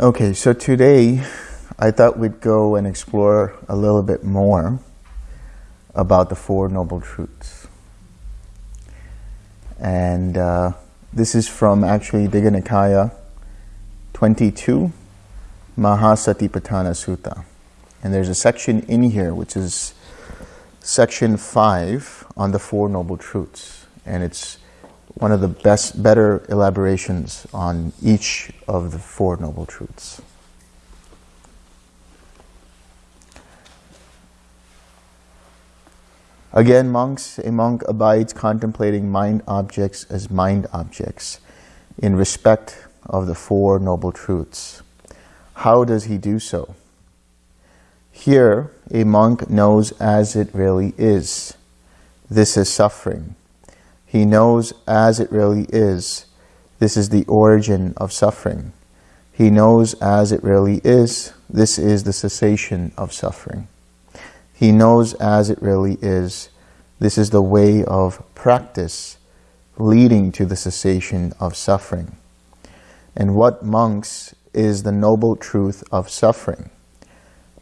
Okay, so today I thought we'd go and explore a little bit more about the Four Noble Truths. And uh, this is from actually Digha Nikaya 22, Mahasatipatthana Sutta. And there's a section in here which is section 5 on the Four Noble Truths. And it's one of the best, better elaborations on each of the Four Noble Truths. Again, monks, a monk abides contemplating mind objects as mind objects in respect of the Four Noble Truths. How does he do so? Here, a monk knows as it really is. This is suffering. He knows as it really is. This is the origin of suffering. He knows as it really is. This is the cessation of suffering. He knows as it really is. This is the way of practice leading to the cessation of suffering. And what monks is the noble truth of suffering?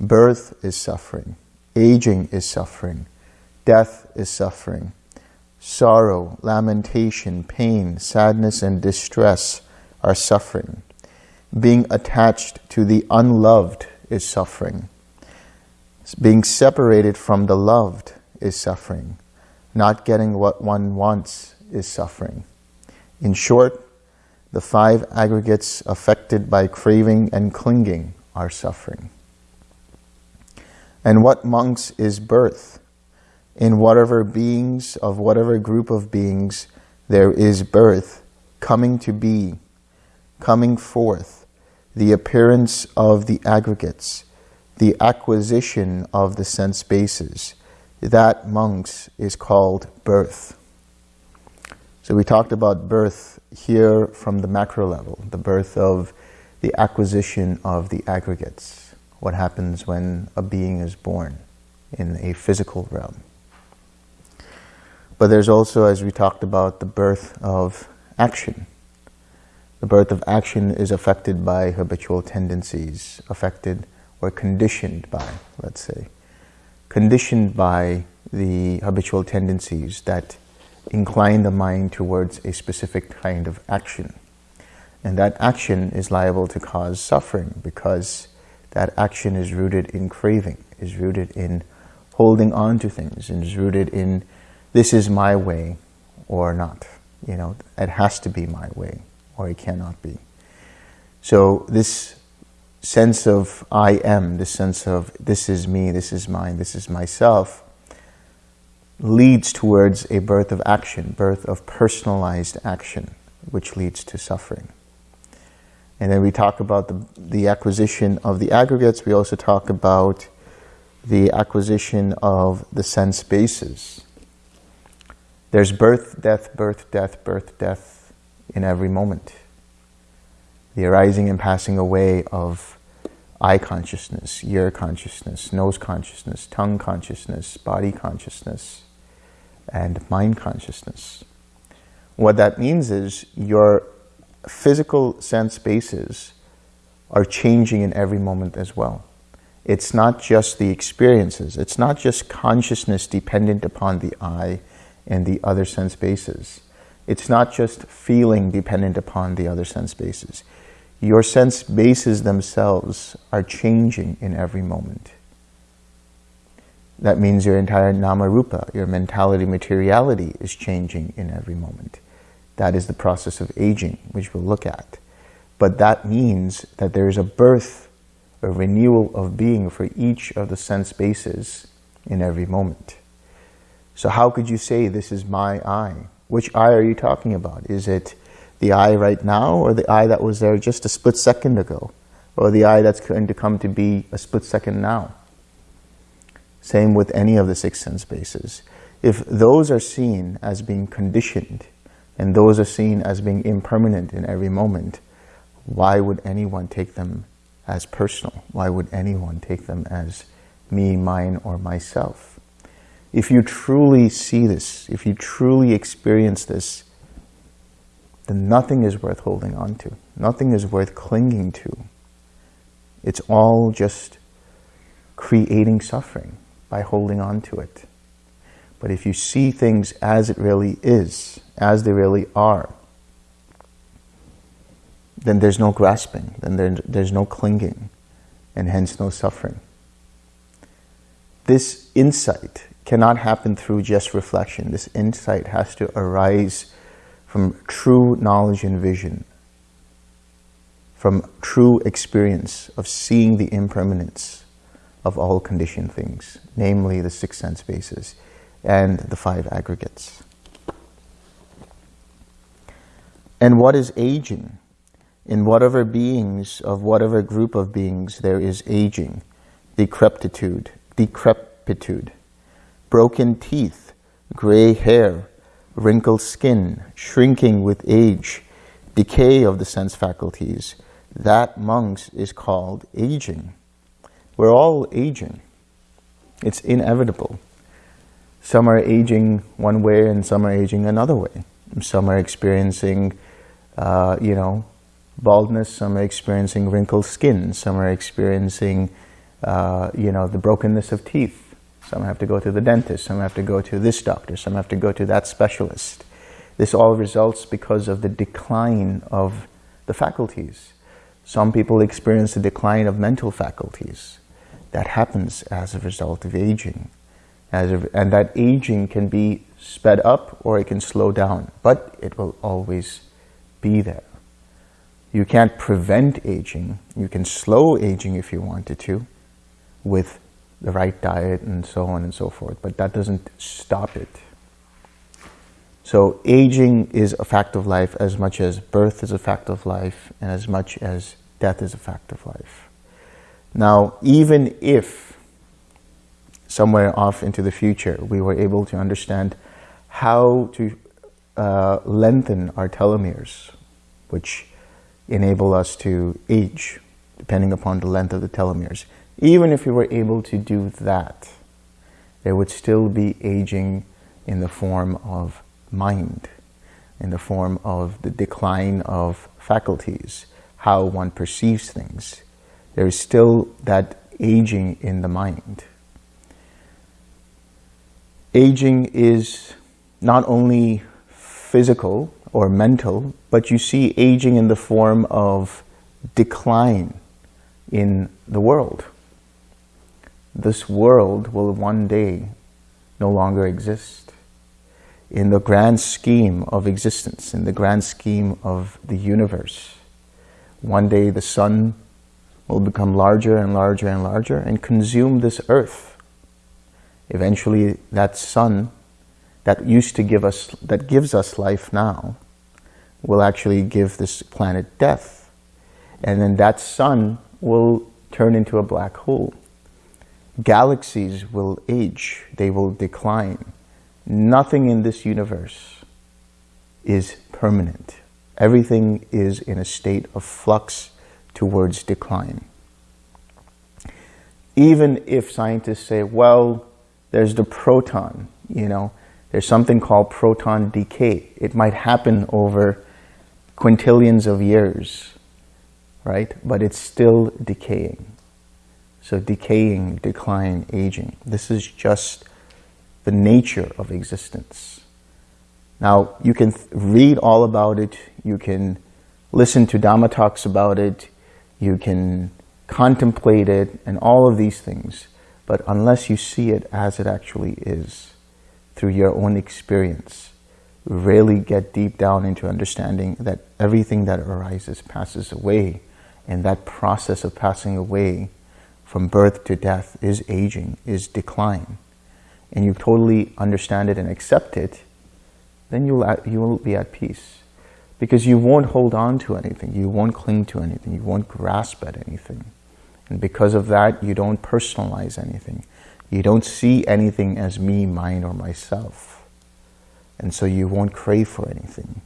Birth is suffering. Aging is suffering. Death is suffering. Sorrow, lamentation, pain, sadness, and distress are suffering. Being attached to the unloved is suffering. Being separated from the loved is suffering. Not getting what one wants is suffering. In short, the five aggregates affected by craving and clinging are suffering. And what monks is birth? In whatever beings, of whatever group of beings, there is birth, coming to be, coming forth, the appearance of the aggregates, the acquisition of the sense bases. That, monks, is called birth. So we talked about birth here from the macro level, the birth of the acquisition of the aggregates, what happens when a being is born in a physical realm. But there's also, as we talked about, the birth of action. The birth of action is affected by habitual tendencies, affected or conditioned by, let's say, conditioned by the habitual tendencies that incline the mind towards a specific kind of action. And that action is liable to cause suffering because that action is rooted in craving, is rooted in holding on to things, and is rooted in this is my way or not. You know, it has to be my way or it cannot be. So this sense of I am, this sense of this is me, this is mine, this is myself, leads towards a birth of action, birth of personalized action, which leads to suffering. And then we talk about the, the acquisition of the aggregates. We also talk about the acquisition of the sense bases. There's birth, death, birth, death, birth, death in every moment. The arising and passing away of eye consciousness, ear consciousness, nose consciousness, tongue consciousness, body consciousness, and mind consciousness. What that means is your physical sense bases are changing in every moment as well. It's not just the experiences. It's not just consciousness dependent upon the eye and the other sense bases. It's not just feeling dependent upon the other sense bases. Your sense bases themselves are changing in every moment. That means your entire nama-rupa, your mentality, materiality is changing in every moment. That is the process of aging, which we'll look at. But that means that there is a birth, a renewal of being for each of the sense bases in every moment. So how could you say this is my eye? Which eye are you talking about? Is it the eye right now or the eye that was there just a split second ago? Or the eye that's going to come to be a split second now? Same with any of the six sense bases. If those are seen as being conditioned and those are seen as being impermanent in every moment, why would anyone take them as personal? Why would anyone take them as me, mine, or myself? If you truly see this, if you truly experience this, then nothing is worth holding on to. Nothing is worth clinging to. It's all just creating suffering by holding on to it. But if you see things as it really is, as they really are, then there's no grasping, then there, there's no clinging, and hence no suffering. This insight cannot happen through just reflection. This insight has to arise from true knowledge and vision, from true experience of seeing the impermanence of all conditioned things, namely the six sense bases and the five aggregates. And what is aging? In whatever beings, of whatever group of beings, there is aging, decrepitude, decrepitude, broken teeth, gray hair, wrinkled skin, shrinking with age, decay of the sense faculties. That, monks, is called aging. We're all aging. It's inevitable. Some are aging one way and some are aging another way. Some are experiencing, uh, you know, baldness, some are experiencing wrinkled skin, some are experiencing, uh, you know, the brokenness of teeth. Some have to go to the dentist, some have to go to this doctor, some have to go to that specialist. This all results because of the decline of the faculties. Some people experience the decline of mental faculties. That happens as a result of aging. As a, and that aging can be sped up or it can slow down, but it will always be there. You can't prevent aging. You can slow aging if you wanted to with the right diet and so on and so forth, but that doesn't stop it. So aging is a fact of life as much as birth is a fact of life and as much as death is a fact of life. Now, even if somewhere off into the future we were able to understand how to uh, lengthen our telomeres, which enable us to age depending upon the length of the telomeres. Even if we were able to do that, there would still be aging in the form of mind, in the form of the decline of faculties, how one perceives things. There is still that aging in the mind. Aging is not only physical or mental, but you see aging in the form of decline in the world. This world will one day no longer exist. In the grand scheme of existence, in the grand scheme of the universe, one day the sun will become larger and larger and larger and consume this earth. Eventually that sun that used to give us, that gives us life now, will actually give this planet death. And then that sun will turn into a black hole. Galaxies will age, they will decline. Nothing in this universe is permanent. Everything is in a state of flux towards decline. Even if scientists say, well, there's the proton, you know, there's something called proton decay. It might happen over quintillions of years, right? But it's still decaying. So decaying, decline, aging. This is just the nature of existence. Now, you can read all about it. You can listen to Dhamma talks about it. You can contemplate it and all of these things. But unless you see it as it actually is, through your own experience, really get deep down into understanding that everything that arises passes away. And that process of passing away from birth to death is aging, is decline. And you totally understand it and accept it, then you'll, you will be at peace. Because you won't hold on to anything. You won't cling to anything. You won't grasp at anything. And because of that, you don't personalize anything. You don't see anything as me, mine, or myself. And so you won't crave for anything.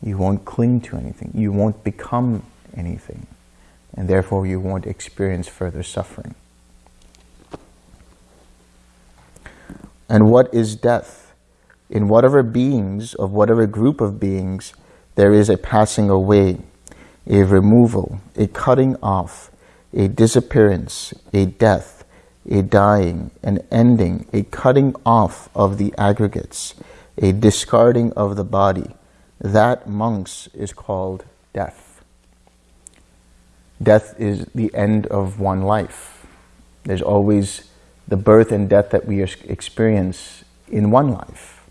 You won't cling to anything. You won't become anything. And therefore you won't experience further suffering. And what is death? In whatever beings, of whatever group of beings, there is a passing away, a removal, a cutting off, a disappearance, a death, a dying, an ending, a cutting off of the aggregates, a discarding of the body. That, monks, is called death. Death is the end of one life. There's always the birth and death that we experience in one life.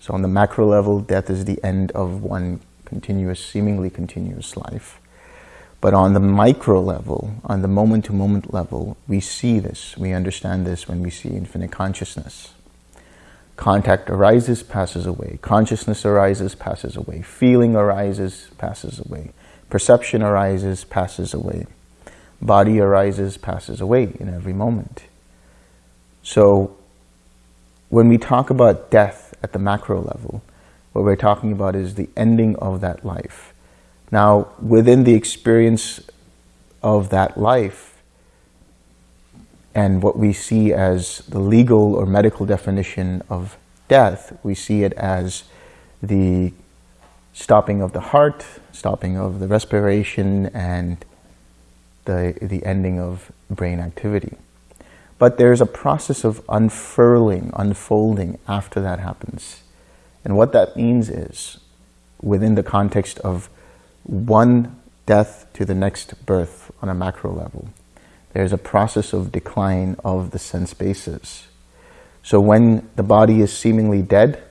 So on the macro level, death is the end of one continuous, seemingly continuous life. But on the micro level, on the moment-to-moment -moment level, we see this, we understand this when we see infinite consciousness. Contact arises, passes away. Consciousness arises, passes away. Feeling arises, passes away. Perception arises, passes away. Body arises, passes away in every moment. So when we talk about death at the macro level, what we're talking about is the ending of that life. Now, within the experience of that life, and what we see as the legal or medical definition of death, we see it as the stopping of the heart, stopping of the respiration, and the, the ending of brain activity. But there's a process of unfurling, unfolding after that happens. And what that means is, within the context of one death to the next birth on a macro level, there's a process of decline of the sense bases. So when the body is seemingly dead,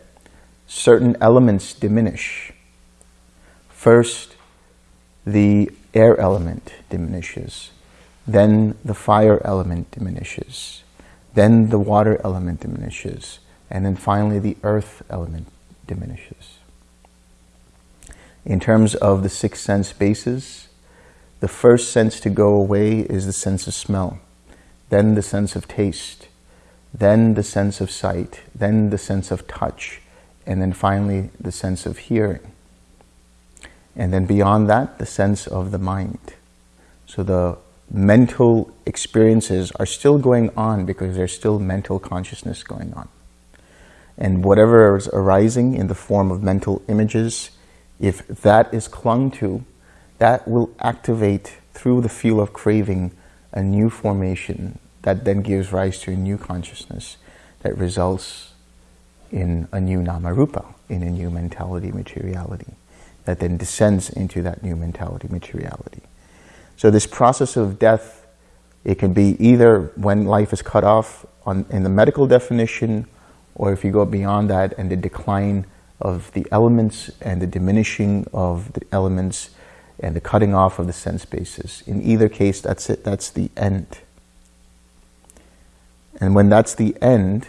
certain elements diminish. First, the air element diminishes. Then the fire element diminishes. Then the water element diminishes. And then finally the earth element diminishes. In terms of the six sense bases, the first sense to go away is the sense of smell, then the sense of taste, then the sense of sight, then the sense of touch, and then finally the sense of hearing. And then beyond that, the sense of the mind. So the mental experiences are still going on because there's still mental consciousness going on. And whatever is arising in the form of mental images, if that is clung to, that will activate through the feel of craving a new formation that then gives rise to a new consciousness that results in a new namarupa, in a new mentality materiality, that then descends into that new mentality materiality. So this process of death, it can be either when life is cut off on, in the medical definition, or if you go beyond that and the decline of the elements and the diminishing of the elements and the cutting off of the sense bases. In either case, that's it. That's the end. And when that's the end,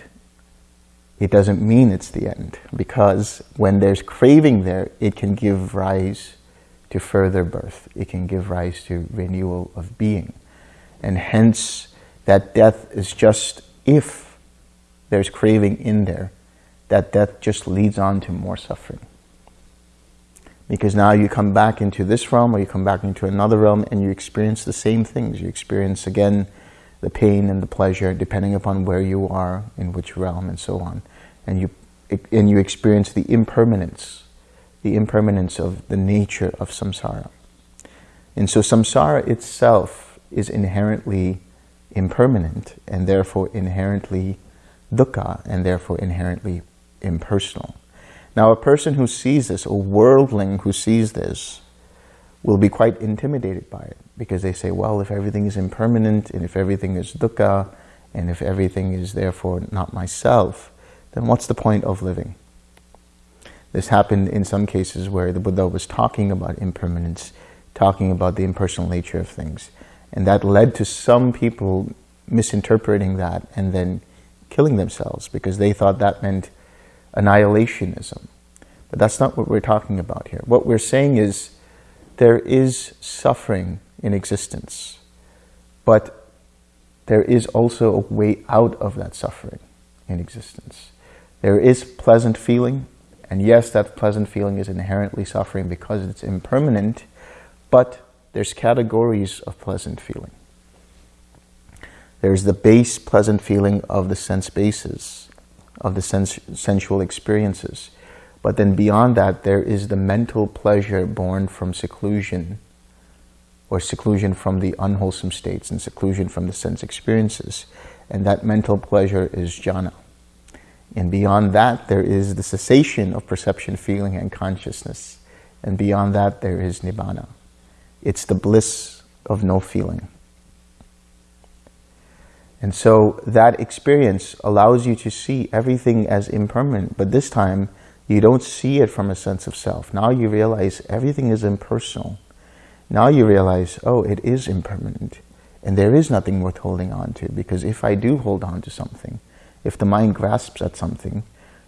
it doesn't mean it's the end because when there's craving there, it can give rise to further birth. It can give rise to renewal of being. And hence, that death is just if there's craving in there, that death just leads on to more suffering. Because now you come back into this realm or you come back into another realm and you experience the same things. You experience again the pain and the pleasure depending upon where you are, in which realm and so on. And you, and you experience the impermanence the impermanence of the nature of samsara. And so samsara itself is inherently impermanent and therefore inherently dukkha and therefore inherently impersonal. Now a person who sees this, a worldling who sees this, will be quite intimidated by it because they say, well, if everything is impermanent and if everything is dukkha and if everything is therefore not myself, then what's the point of living? This happened in some cases where the Buddha was talking about impermanence, talking about the impersonal nature of things. And that led to some people misinterpreting that and then killing themselves because they thought that meant annihilationism. But that's not what we're talking about here. What we're saying is there is suffering in existence, but there is also a way out of that suffering in existence. There is pleasant feeling, and yes, that pleasant feeling is inherently suffering because it's impermanent, but there's categories of pleasant feeling. There's the base pleasant feeling of the sense bases, of the sens sensual experiences. But then beyond that, there is the mental pleasure born from seclusion or seclusion from the unwholesome states and seclusion from the sense experiences. And that mental pleasure is jhana. And beyond that, there is the cessation of perception, feeling, and consciousness. And beyond that, there is nibbana. It's the bliss of no feeling. And so that experience allows you to see everything as impermanent, but this time you don't see it from a sense of self. Now you realize everything is impersonal. Now you realize, oh, it is impermanent. And there is nothing worth holding on to because if I do hold on to something, if the mind grasps at something,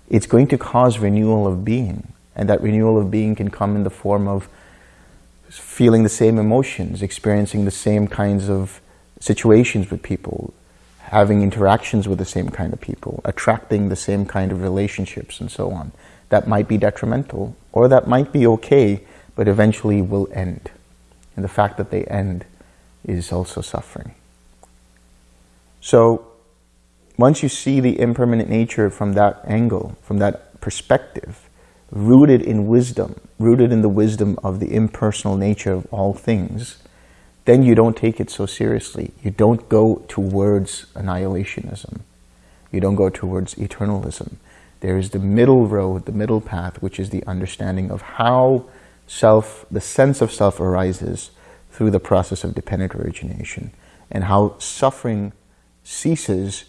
it's going to cause renewal of being. And that renewal of being can come in the form of feeling the same emotions, experiencing the same kinds of situations with people, having interactions with the same kind of people, attracting the same kind of relationships and so on. That might be detrimental or that might be okay, but eventually will end. And the fact that they end is also suffering. So once you see the impermanent nature from that angle, from that perspective, rooted in wisdom, rooted in the wisdom of the impersonal nature of all things, then you don't take it so seriously. You don't go towards annihilationism. You don't go towards eternalism. There is the middle road, the middle path, which is the understanding of how self, the sense of self arises through the process of dependent origination and how suffering ceases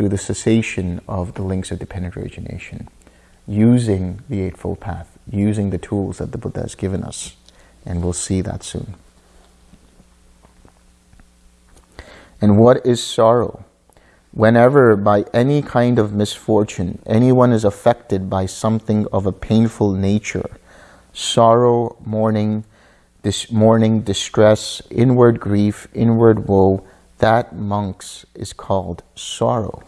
through the cessation of the links of dependent origination using the Eightfold Path, using the tools that the Buddha has given us. And we'll see that soon. And what is sorrow? Whenever by any kind of misfortune anyone is affected by something of a painful nature, sorrow, mourning, this mourning, distress, inward grief, inward woe, that monks is called sorrow.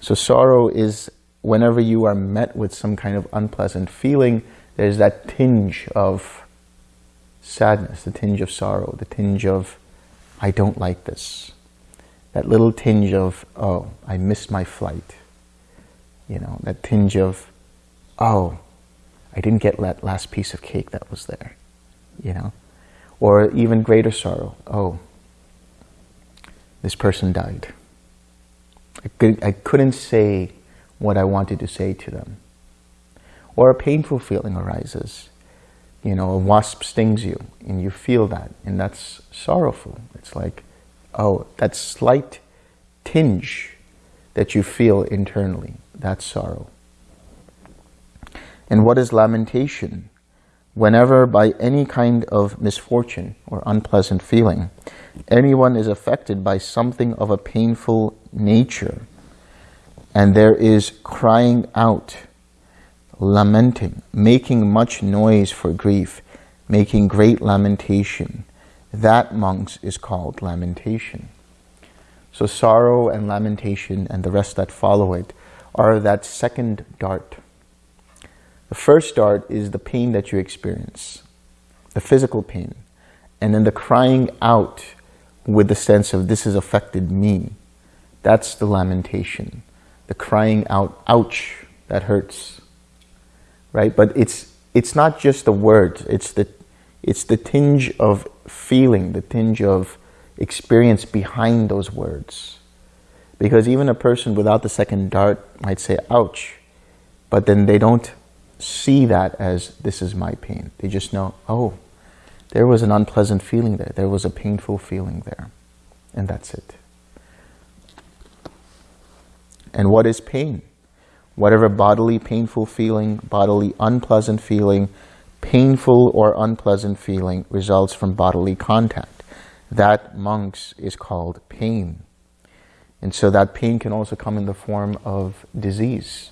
So sorrow is whenever you are met with some kind of unpleasant feeling, there's that tinge of sadness, the tinge of sorrow, the tinge of, I don't like this that little tinge of, oh, I missed my flight. You know, that tinge of, oh, I didn't get that last piece of cake that was there, you know? Or even greater sorrow, oh, this person died. I, could, I couldn't say what I wanted to say to them. Or a painful feeling arises. You know, a wasp stings you and you feel that and that's sorrowful. It's like, oh, that slight tinge that you feel internally, that's sorrow. And what is lamentation? Whenever by any kind of misfortune or unpleasant feeling, anyone is affected by something of a painful nature, and there is crying out, lamenting, making much noise for grief, making great lamentation, that, monks, is called lamentation. So sorrow and lamentation and the rest that follow it are that second dart. The first dart is the pain that you experience, the physical pain, and then the crying out with the sense of this has affected me. That's the lamentation. The crying out, ouch, that hurts. Right? But it's it's not just the words, it's the it's the tinge of feeling, the tinge of experience behind those words. Because even a person without the second dart might say, ouch, but then they don't see that as this is my pain. They just know, oh, there was an unpleasant feeling there. There was a painful feeling there. And that's it. And what is pain? Whatever bodily painful feeling, bodily unpleasant feeling, painful or unpleasant feeling results from bodily contact. That, monks, is called pain. And so that pain can also come in the form of disease,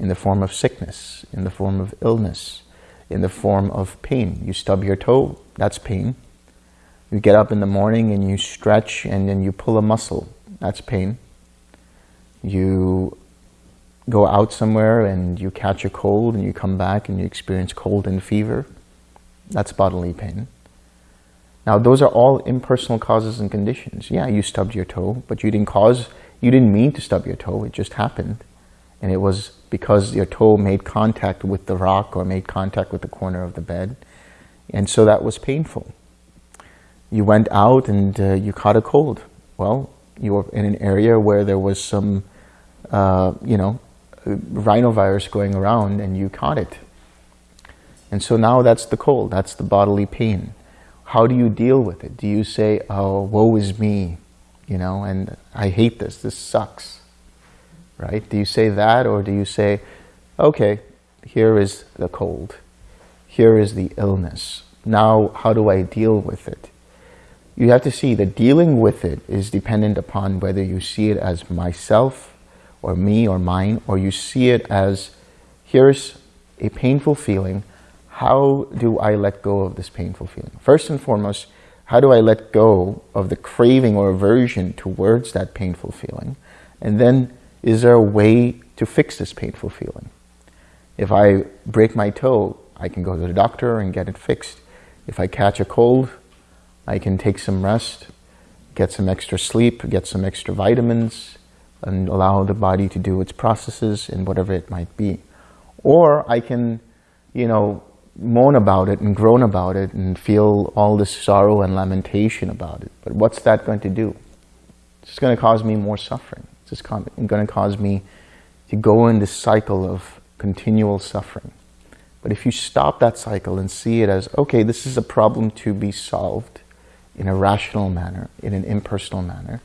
in the form of sickness, in the form of illness, in the form of pain. You stub your toe, that's pain. You get up in the morning and you stretch and then you pull a muscle, That's pain. You go out somewhere and you catch a cold and you come back and you experience cold and fever. That's bodily pain. Now, those are all impersonal causes and conditions. Yeah, you stubbed your toe, but you didn't cause, you didn't mean to stub your toe. It just happened. And it was because your toe made contact with the rock or made contact with the corner of the bed. And so that was painful. You went out and uh, you caught a cold. Well, you were in an area where there was some, uh, you know, rhinovirus going around and you caught it. And so now that's the cold, that's the bodily pain. How do you deal with it? Do you say, oh, woe is me, you know, and I hate this, this sucks, right? Do you say that or do you say, okay, here is the cold, here is the illness. Now, how do I deal with it? You have to see that dealing with it is dependent upon whether you see it as myself or me or mine, or you see it as, here's a painful feeling, how do I let go of this painful feeling? First and foremost, how do I let go of the craving or aversion towards that painful feeling? And then, is there a way to fix this painful feeling? If I break my toe, I can go to the doctor and get it fixed. If I catch a cold, I can take some rest, get some extra sleep, get some extra vitamins, and allow the body to do its processes and whatever it might be. Or I can, you know, moan about it and groan about it and feel all this sorrow and lamentation about it. But what's that going to do? It's going to cause me more suffering. Just going to cause me to go in this cycle of continual suffering. But if you stop that cycle and see it as, okay, this is a problem to be solved in a rational manner, in an impersonal manner,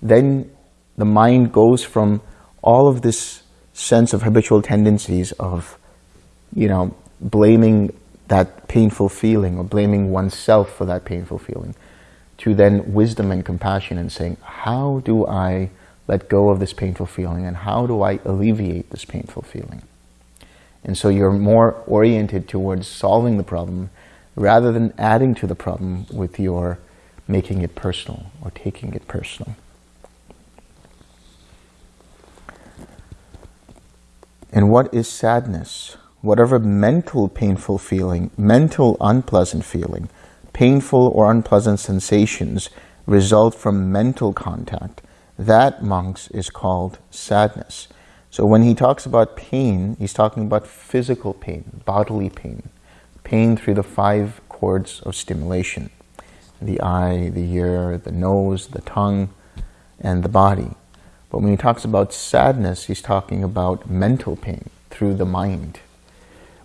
then the mind goes from all of this sense of habitual tendencies of, you know, blaming that painful feeling or blaming oneself for that painful feeling to then wisdom and compassion and saying, how do I let go of this painful feeling and how do I alleviate this painful feeling? And so you're more oriented towards solving the problem rather than adding to the problem with your making it personal or taking it personal. And what is sadness? Whatever mental painful feeling, mental unpleasant feeling, painful or unpleasant sensations result from mental contact. That, monks, is called sadness. So when he talks about pain, he's talking about physical pain, bodily pain, pain through the five cords of stimulation, the eye, the ear, the nose, the tongue, and the body. But when he talks about sadness, he's talking about mental pain through the mind.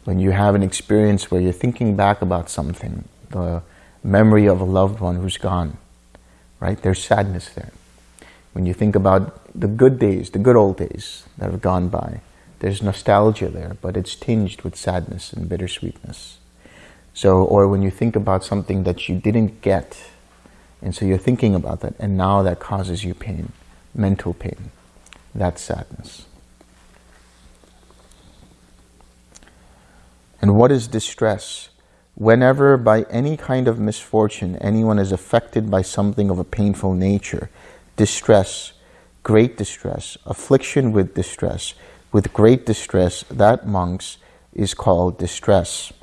When you have an experience where you're thinking back about something, the memory of a loved one who's gone, right? There's sadness there. When you think about the good days, the good old days that have gone by, there's nostalgia there, but it's tinged with sadness and bittersweetness. So, or when you think about something that you didn't get, and so you're thinking about that, and now that causes you pain mental pain. That's sadness. And what is distress? Whenever by any kind of misfortune anyone is affected by something of a painful nature, distress, great distress, affliction with distress, with great distress, that, monks, is called distress.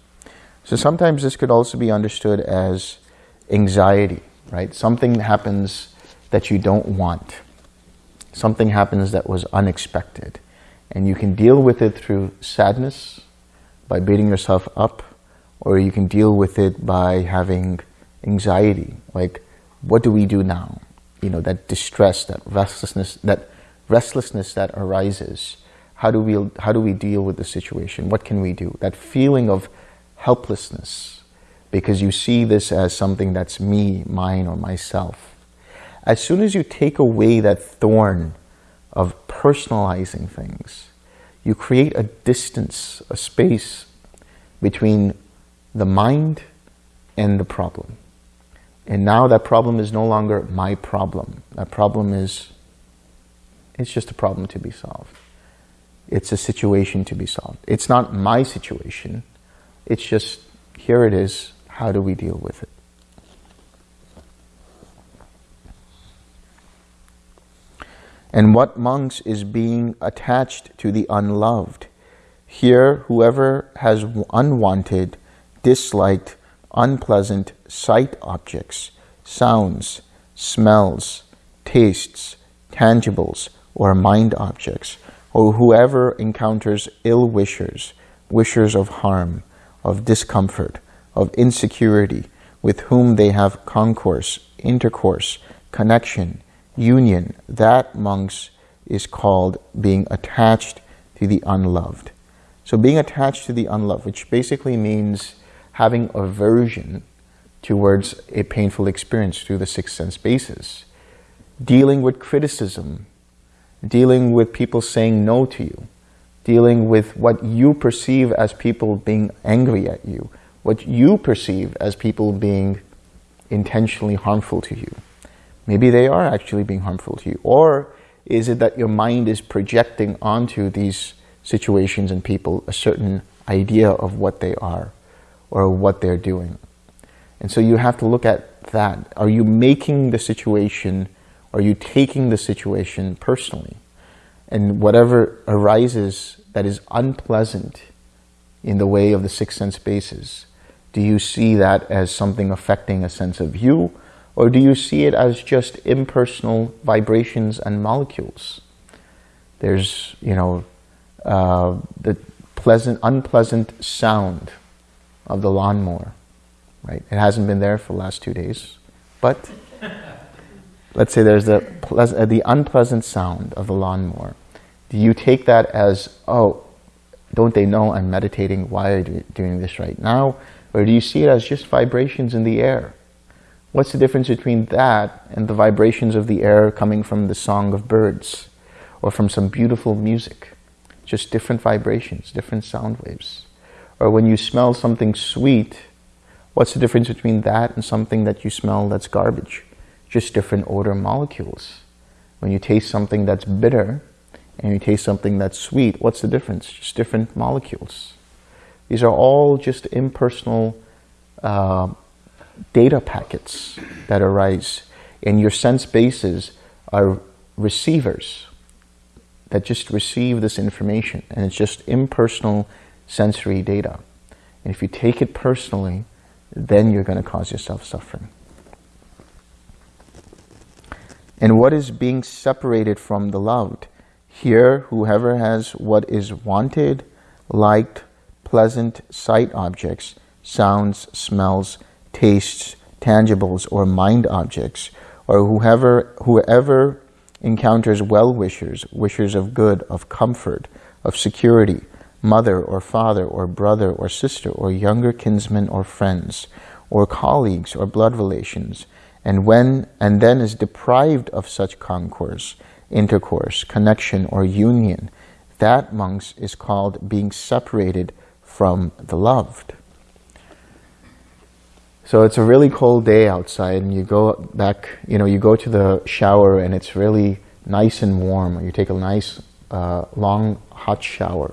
So sometimes this could also be understood as anxiety, right? Something happens that you don't want something happens that was unexpected. And you can deal with it through sadness, by beating yourself up, or you can deal with it by having anxiety, like, what do we do now? You know, that distress, that restlessness, that restlessness that arises. How do we, how do we deal with the situation? What can we do? That feeling of helplessness, because you see this as something that's me, mine, or myself. As soon as you take away that thorn of personalizing things, you create a distance, a space between the mind and the problem. And now that problem is no longer my problem. That problem is, it's just a problem to be solved. It's a situation to be solved. It's not my situation. It's just, here it is. How do we deal with it? And what monks is being attached to the unloved? Here, whoever has unwanted, disliked, unpleasant sight objects, sounds, smells, tastes, tangibles, or mind objects, or whoever encounters ill wishers, wishers of harm, of discomfort, of insecurity, with whom they have concourse, intercourse, connection, union, that, monks, is called being attached to the unloved. So being attached to the unloved, which basically means having aversion towards a painful experience through the six sense basis, dealing with criticism, dealing with people saying no to you, dealing with what you perceive as people being angry at you, what you perceive as people being intentionally harmful to you. Maybe they are actually being harmful to you. Or is it that your mind is projecting onto these situations and people a certain idea of what they are or what they're doing? And so you have to look at that. Are you making the situation, are you taking the situation personally? And whatever arises that is unpleasant in the way of the six sense bases, do you see that as something affecting a sense of you or do you see it as just impersonal vibrations and molecules? There's, you know, uh, the pleasant, unpleasant sound of the lawnmower, right? It hasn't been there for the last two days, but let's say there's the, uh, the unpleasant sound of the lawnmower. Do you take that as, oh, don't they know I'm meditating? Why are you doing this right now? Or do you see it as just vibrations in the air? What's the difference between that and the vibrations of the air coming from the song of birds or from some beautiful music? Just different vibrations, different sound waves. Or when you smell something sweet, what's the difference between that and something that you smell that's garbage? Just different odor molecules. When you taste something that's bitter and you taste something that's sweet, what's the difference? Just different molecules. These are all just impersonal uh, data packets that arise and your sense bases are receivers that just receive this information and it's just impersonal sensory data. And if you take it personally, then you're going to cause yourself suffering. And what is being separated from the loved? Here, whoever has what is wanted, liked, pleasant sight objects, sounds, smells, tastes, tangibles, or mind objects, or whoever, whoever encounters well-wishers, wishers of good, of comfort, of security, mother or father or brother or sister or younger kinsmen or friends, or colleagues or blood relations, and when and then is deprived of such concourse, intercourse, connection, or union, that, monks, is called being separated from the loved. So it's a really cold day outside and you go back, you know, you go to the shower and it's really nice and warm. You take a nice, uh, long, hot shower.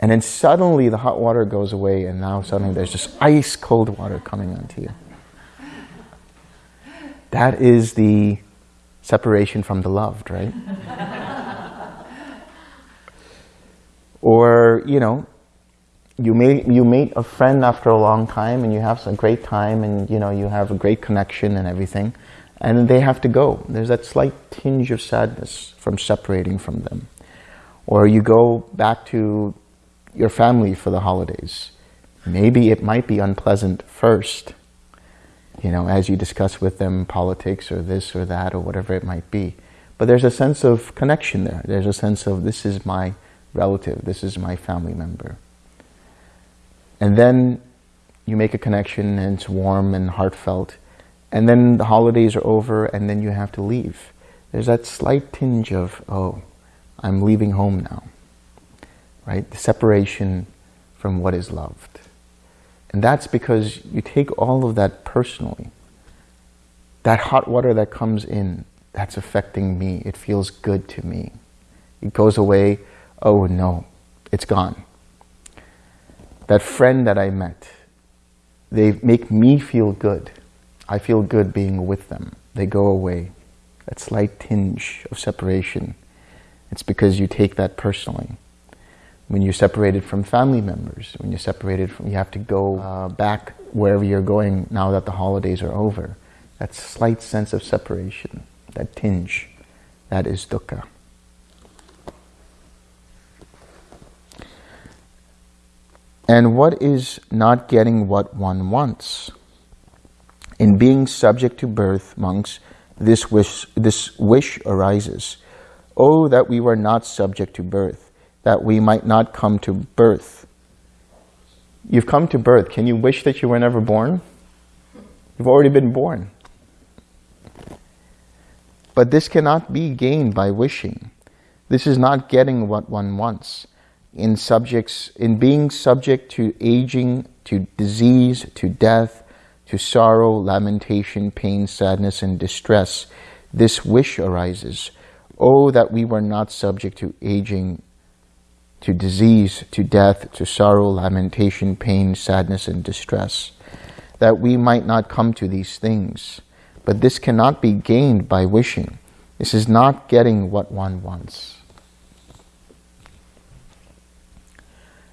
And then suddenly the hot water goes away and now suddenly there's just ice cold water coming onto you. That is the separation from the loved, right? or, you know, you meet you meet a friend after a long time and you have a great time and you know you have a great connection and everything and they have to go there's that slight tinge of sadness from separating from them or you go back to your family for the holidays maybe it might be unpleasant first you know as you discuss with them politics or this or that or whatever it might be but there's a sense of connection there there's a sense of this is my relative this is my family member and then you make a connection and it's warm and heartfelt. And then the holidays are over and then you have to leave. There's that slight tinge of, oh, I'm leaving home now. Right? The separation from what is loved. And that's because you take all of that personally. That hot water that comes in, that's affecting me. It feels good to me. It goes away, oh no, it's gone that friend that I met, they make me feel good. I feel good being with them. They go away. that slight tinge of separation, it's because you take that personally. When you're separated from family members, when you're separated from, you have to go uh, back wherever you're going now that the holidays are over. That slight sense of separation, that tinge, that is dukkha. And what is not getting what one wants? In being subject to birth, monks, this wish, this wish arises. Oh, that we were not subject to birth, that we might not come to birth. You've come to birth. Can you wish that you were never born? You've already been born. But this cannot be gained by wishing. This is not getting what one wants in subjects, in being subject to aging, to disease, to death, to sorrow, lamentation, pain, sadness, and distress, this wish arises. Oh, that we were not subject to aging, to disease, to death, to sorrow, lamentation, pain, sadness, and distress, that we might not come to these things. But this cannot be gained by wishing. This is not getting what one wants.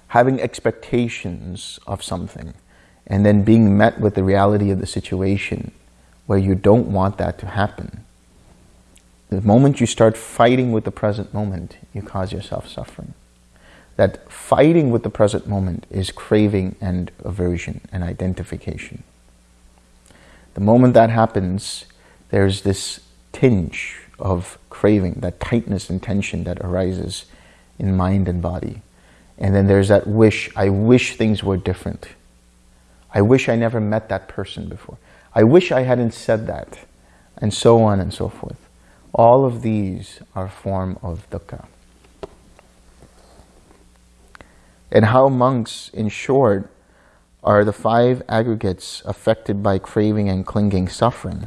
having expectations of something and then being met with the reality of the situation where you don't want that to happen. The moment you start fighting with the present moment, you cause yourself suffering. That fighting with the present moment is craving and aversion and identification. The moment that happens, there's this tinge of craving, that tightness and tension that arises in mind and body. And then there's that wish, I wish things were different. I wish I never met that person before. I wish I hadn't said that. And so on and so forth. All of these are form of dukkha. And how monks, in short, are the five aggregates affected by craving and clinging suffering.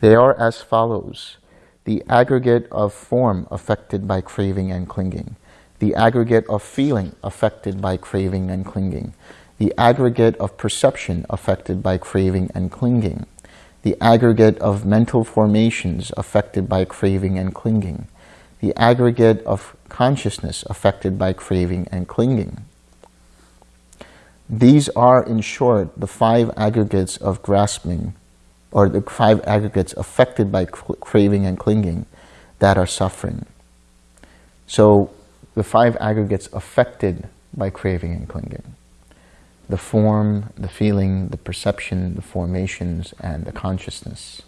They are as follows. The aggregate of form affected by craving and clinging the aggregate of feeling affected by craving and clinging, the aggregate of perception affected by craving and clinging, the aggregate of mental formations affected by craving and clinging, the aggregate of consciousness affected by craving and clinging. These are, in short, the five aggregates of grasping, or the five aggregates affected by craving and clinging that are suffering. So the five aggregates affected by craving and clinging. The form, the feeling, the perception, the formations, and the consciousness.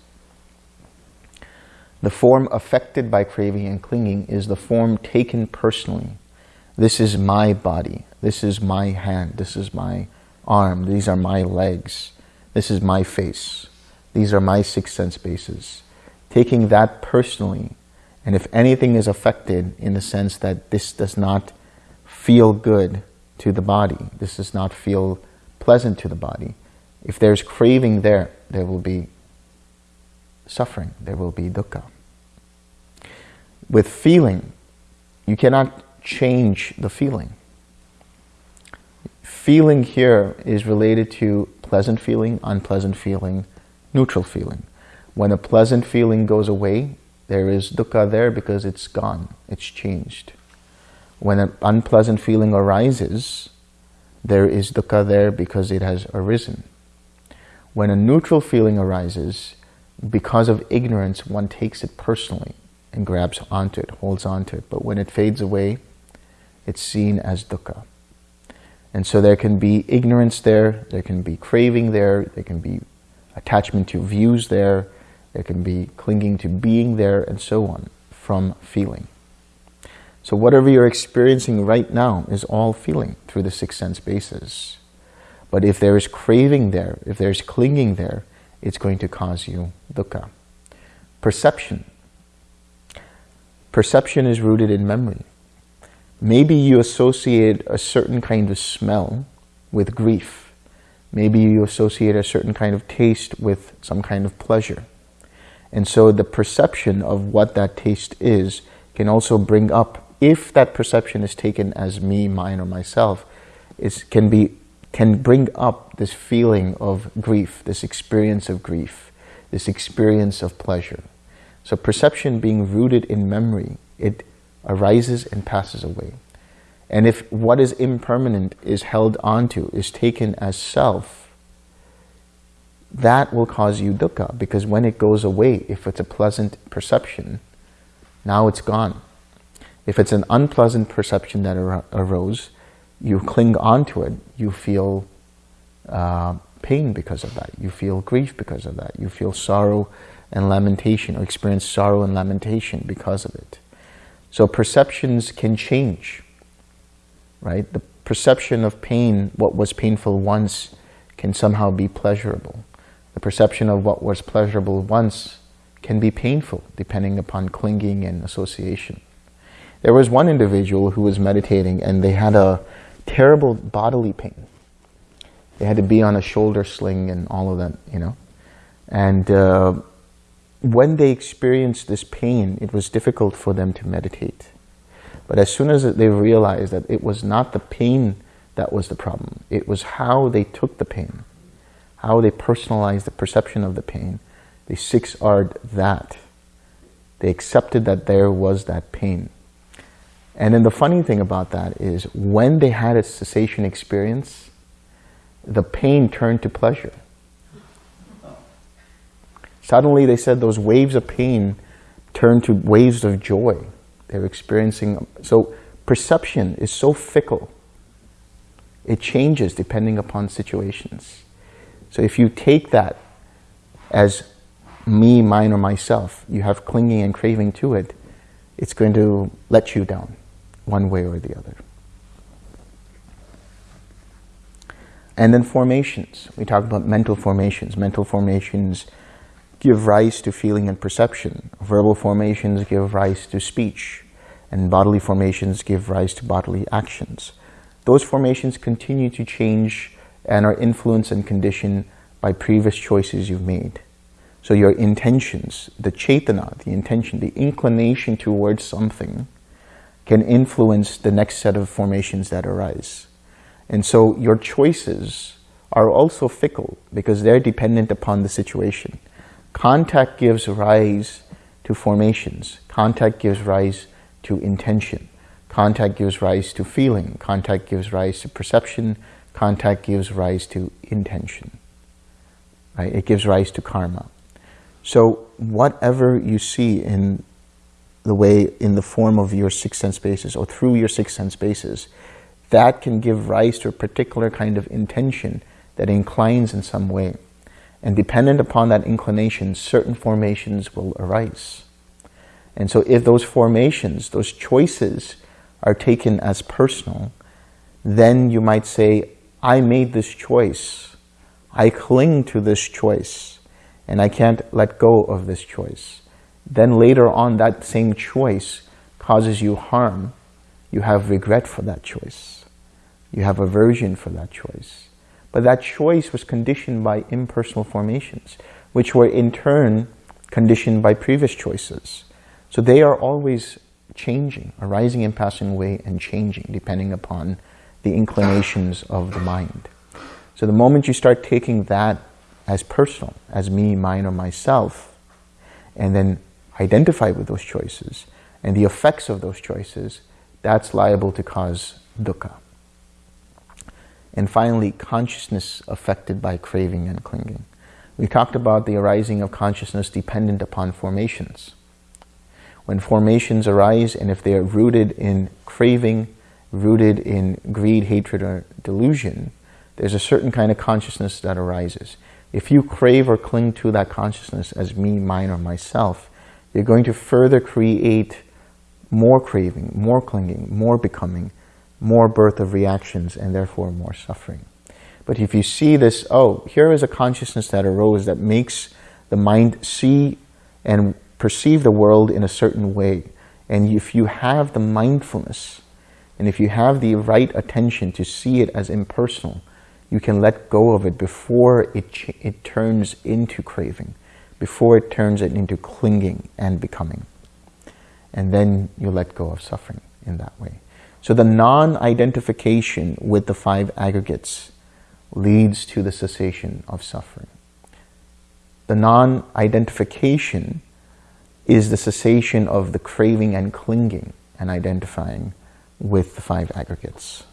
The form affected by craving and clinging is the form taken personally. This is my body. This is my hand. This is my arm. These are my legs. This is my face. These are my six sense bases. Taking that personally and if anything is affected in the sense that this does not feel good to the body, this does not feel pleasant to the body, if there's craving there, there will be suffering, there will be dukkha. With feeling, you cannot change the feeling. Feeling here is related to pleasant feeling, unpleasant feeling, neutral feeling. When a pleasant feeling goes away, there is dukkha there because it's gone, it's changed. When an unpleasant feeling arises, there is dukkha there because it has arisen. When a neutral feeling arises, because of ignorance, one takes it personally and grabs onto it, holds onto it. But when it fades away, it's seen as dukkha. And so there can be ignorance there, there can be craving there, there can be attachment to views there, there can be clinging to being there and so on from feeling. So whatever you're experiencing right now is all feeling through the six sense bases. But if there is craving there, if there's clinging there, it's going to cause you dukkha. Perception. Perception is rooted in memory. Maybe you associate a certain kind of smell with grief. Maybe you associate a certain kind of taste with some kind of pleasure. And so the perception of what that taste is can also bring up, if that perception is taken as me, mine, or myself, is can be can bring up this feeling of grief, this experience of grief, this experience of pleasure. So perception being rooted in memory, it arises and passes away. And if what is impermanent is held onto, is taken as self, that will cause you dukkha because when it goes away, if it's a pleasant perception, now it's gone. If it's an unpleasant perception that ar arose, you cling onto it, you feel uh, pain because of that. You feel grief because of that. You feel sorrow and lamentation or experience sorrow and lamentation because of it. So perceptions can change, right? The perception of pain, what was painful once, can somehow be pleasurable. The perception of what was pleasurable once can be painful, depending upon clinging and association. There was one individual who was meditating and they had a terrible bodily pain. They had to be on a shoulder sling and all of that, you know. And uh, when they experienced this pain, it was difficult for them to meditate. But as soon as they realized that it was not the pain that was the problem, it was how they took the pain, how they personalized the perception of the pain, they 6R that. They accepted that there was that pain. And then the funny thing about that is when they had a cessation experience, the pain turned to pleasure. Suddenly they said those waves of pain turned to waves of joy. They're experiencing, so perception is so fickle. It changes depending upon situations. So if you take that as me, mine, or myself, you have clinging and craving to it, it's going to let you down one way or the other. And then formations. We talk about mental formations. Mental formations give rise to feeling and perception. Verbal formations give rise to speech. And bodily formations give rise to bodily actions. Those formations continue to change and are influenced and conditioned by previous choices you've made. So your intentions, the cetana, the intention, the inclination towards something can influence the next set of formations that arise. And so your choices are also fickle because they're dependent upon the situation. Contact gives rise to formations. Contact gives rise to intention. Contact gives rise to feeling. Contact gives rise to perception. Contact gives rise to intention. Right? It gives rise to karma. So whatever you see in the way, in the form of your six sense bases or through your six sense bases, that can give rise to a particular kind of intention that inclines in some way. And dependent upon that inclination, certain formations will arise. And so if those formations, those choices are taken as personal, then you might say, I made this choice. I cling to this choice and I can't let go of this choice. Then later on, that same choice causes you harm. You have regret for that choice. You have aversion for that choice. But that choice was conditioned by impersonal formations, which were in turn conditioned by previous choices. So they are always changing, arising and passing away and changing depending upon the inclinations of the mind. So the moment you start taking that as personal, as me, mine, or myself, and then identify with those choices and the effects of those choices, that's liable to cause dukkha. And finally, consciousness affected by craving and clinging. We talked about the arising of consciousness dependent upon formations. When formations arise, and if they are rooted in craving, rooted in greed, hatred, or delusion, there's a certain kind of consciousness that arises. If you crave or cling to that consciousness as me, mine, or myself, you're going to further create more craving, more clinging, more becoming, more birth of reactions and therefore more suffering. But if you see this, oh, here is a consciousness that arose that makes the mind see and perceive the world in a certain way. And if you have the mindfulness, and if you have the right attention to see it as impersonal, you can let go of it before it, it turns into craving, before it turns it into clinging and becoming. And then you let go of suffering in that way. So the non-identification with the five aggregates leads to the cessation of suffering. The non-identification is the cessation of the craving and clinging and identifying with the five aggregates.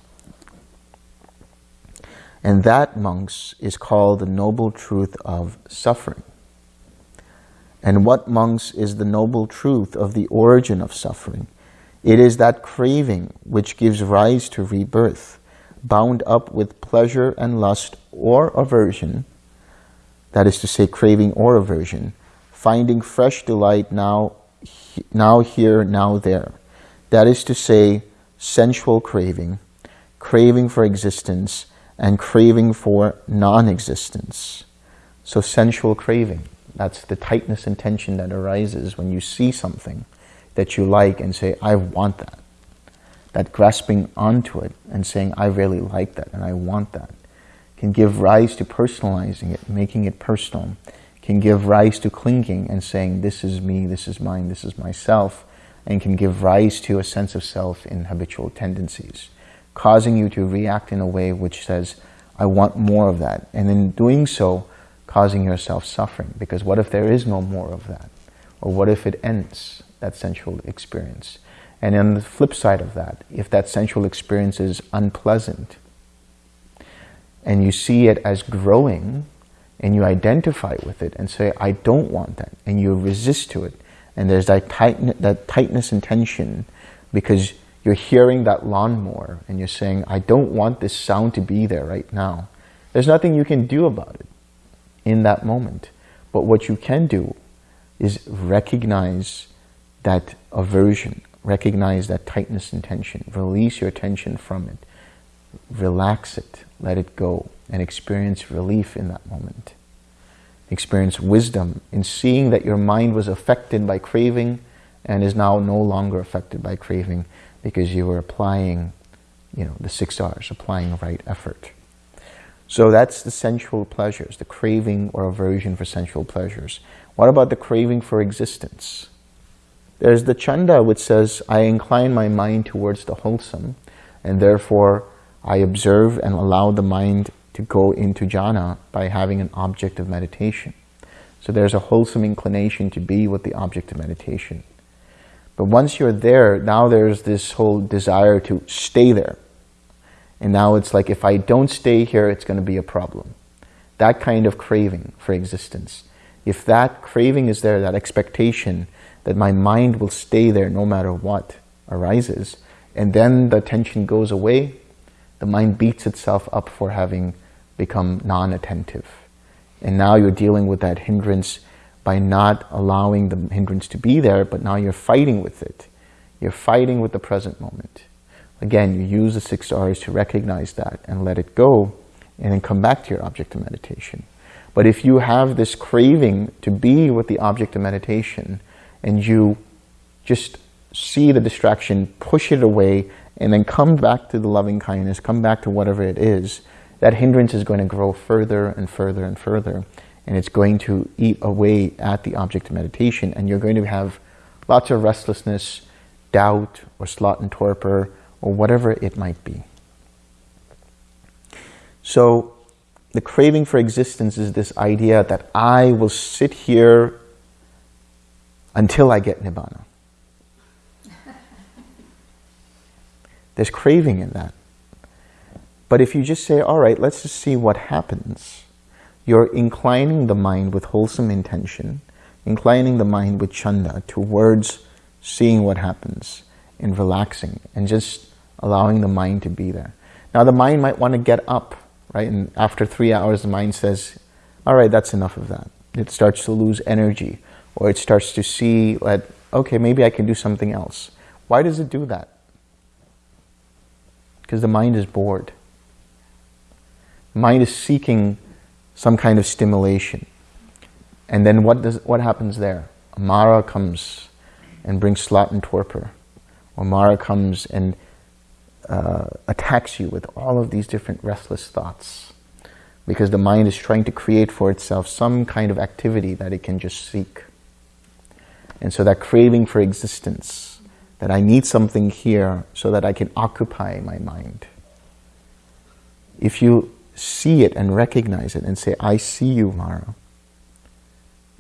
And that, monks, is called the noble truth of suffering. And what, monks, is the noble truth of the origin of suffering? It is that craving which gives rise to rebirth, bound up with pleasure and lust or aversion, that is to say, craving or aversion, finding fresh delight now, now here, now there. That is to say, sensual craving, craving for existence, and craving for non-existence. So sensual craving, that's the tightness and tension that arises when you see something that you like and say, I want that. That grasping onto it and saying, I really like that and I want that can give rise to personalizing it, making it personal, can give rise to clinging and saying, this is me, this is mine, this is myself, and can give rise to a sense of self in habitual tendencies, causing you to react in a way which says, I want more of that. And in doing so, causing yourself suffering. Because what if there is no more of that? Or what if it ends? That sensual experience. And on the flip side of that, if that sensual experience is unpleasant, and you see it as growing, and you identify with it and say, I don't want that, and you resist to it, and there's that, tight, that tightness and tension because you're hearing that lawnmower and you're saying, I don't want this sound to be there right now. There's nothing you can do about it in that moment. But what you can do is recognize that aversion, recognize that tightness and tension, release your attention from it, relax it, let it go, and experience relief in that moment. Experience wisdom in seeing that your mind was affected by craving and is now no longer affected by craving because you were applying, you know, the six R's, applying right effort. So that's the sensual pleasures, the craving or aversion for sensual pleasures. What about the craving for existence? There's the chanda which says, I incline my mind towards the wholesome and therefore I observe and allow the mind to go into jhana by having an object of meditation. So there's a wholesome inclination to be with the object of meditation. But once you're there, now there's this whole desire to stay there. And now it's like, if I don't stay here, it's going to be a problem. That kind of craving for existence. If that craving is there, that expectation, that my mind will stay there no matter what arises. And then the tension goes away, the mind beats itself up for having become non-attentive. And now you're dealing with that hindrance by not allowing the hindrance to be there, but now you're fighting with it. You're fighting with the present moment. Again, you use the six R's to recognize that and let it go, and then come back to your object of meditation. But if you have this craving to be with the object of meditation, and you just see the distraction, push it away, and then come back to the loving kindness, come back to whatever it is, that hindrance is going to grow further and further and further. And it's going to eat away at the object of meditation. And you're going to have lots of restlessness, doubt, or sloth and torpor, or whatever it might be. So the craving for existence is this idea that I will sit here until I get Nibbana. There's craving in that. But if you just say, all right, let's just see what happens, you're inclining the mind with wholesome intention, inclining the mind with chanda towards seeing what happens and relaxing and just allowing the mind to be there. Now the mind might want to get up, right? And after three hours, the mind says, all right, that's enough of that. It starts to lose energy or it starts to see that, okay, maybe I can do something else. Why does it do that? Because the mind is bored. Mind is seeking some kind of stimulation. And then what, does, what happens there? Mara comes and brings sloth and torpor. Or Mara comes and uh, attacks you with all of these different restless thoughts. Because the mind is trying to create for itself some kind of activity that it can just seek. And so that craving for existence, that I need something here so that I can occupy my mind. If you see it and recognize it and say, I see you, Mara,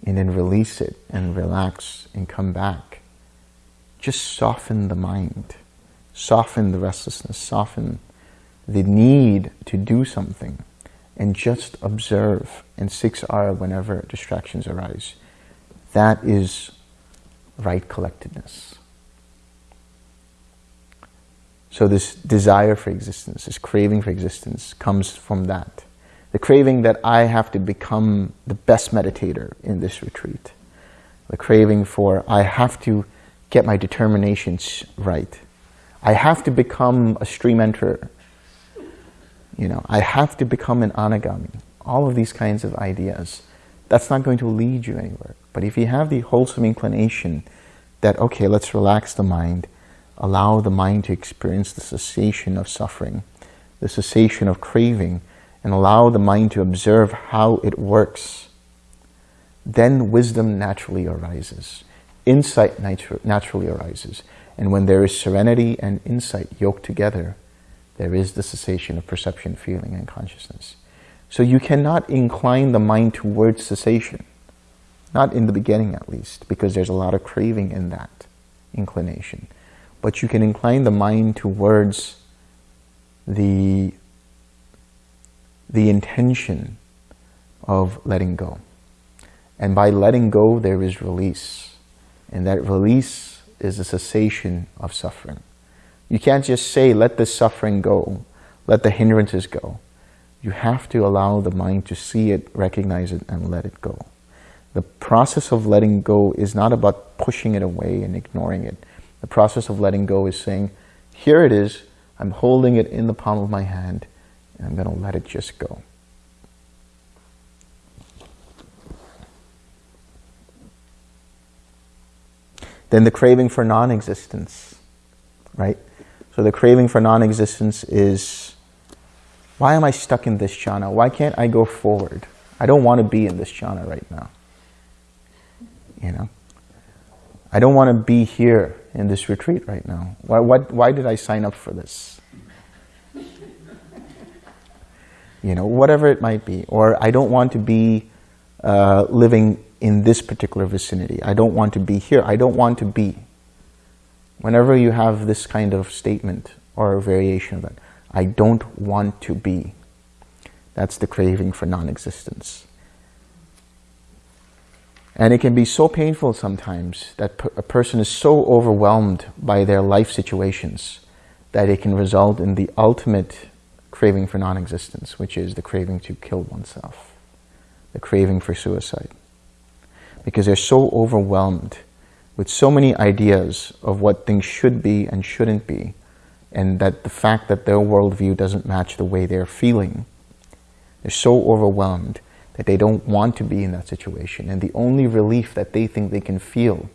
and then release it and relax and come back. Just soften the mind, soften the restlessness, soften the need to do something and just observe and 6R whenever distractions arise. That is right collectedness. So this desire for existence, this craving for existence comes from that. The craving that I have to become the best meditator in this retreat. The craving for I have to get my determinations right. I have to become a stream enterer. You know, I have to become an anagami. All of these kinds of ideas. That's not going to lead you anywhere. But if you have the wholesome inclination that, okay, let's relax the mind, allow the mind to experience the cessation of suffering, the cessation of craving, and allow the mind to observe how it works, then wisdom naturally arises. Insight natu naturally arises. And when there is serenity and insight yoked together, there is the cessation of perception, feeling, and consciousness. So you cannot incline the mind towards cessation. Not in the beginning, at least, because there's a lot of craving in that inclination. But you can incline the mind towards the the intention of letting go. And by letting go, there is release. And that release is a cessation of suffering. You can't just say, let the suffering go, let the hindrances go. You have to allow the mind to see it, recognize it, and let it go. The process of letting go is not about pushing it away and ignoring it. The process of letting go is saying, here it is, I'm holding it in the palm of my hand, and I'm going to let it just go. Then the craving for non-existence, right? So the craving for non-existence is, why am I stuck in this jhana? Why can't I go forward? I don't want to be in this jhana right now. You know? I don't want to be here in this retreat right now. Why, what, why did I sign up for this? you know, whatever it might be. Or I don't want to be uh, living in this particular vicinity. I don't want to be here. I don't want to be. Whenever you have this kind of statement or a variation of that, I don't want to be. That's the craving for non-existence. And it can be so painful sometimes that a person is so overwhelmed by their life situations that it can result in the ultimate craving for non-existence, which is the craving to kill oneself, the craving for suicide. Because they're so overwhelmed with so many ideas of what things should be and shouldn't be, and that the fact that their worldview doesn't match the way they're feeling, they're so overwhelmed that they don't want to be in that situation. And the only relief that they think they can feel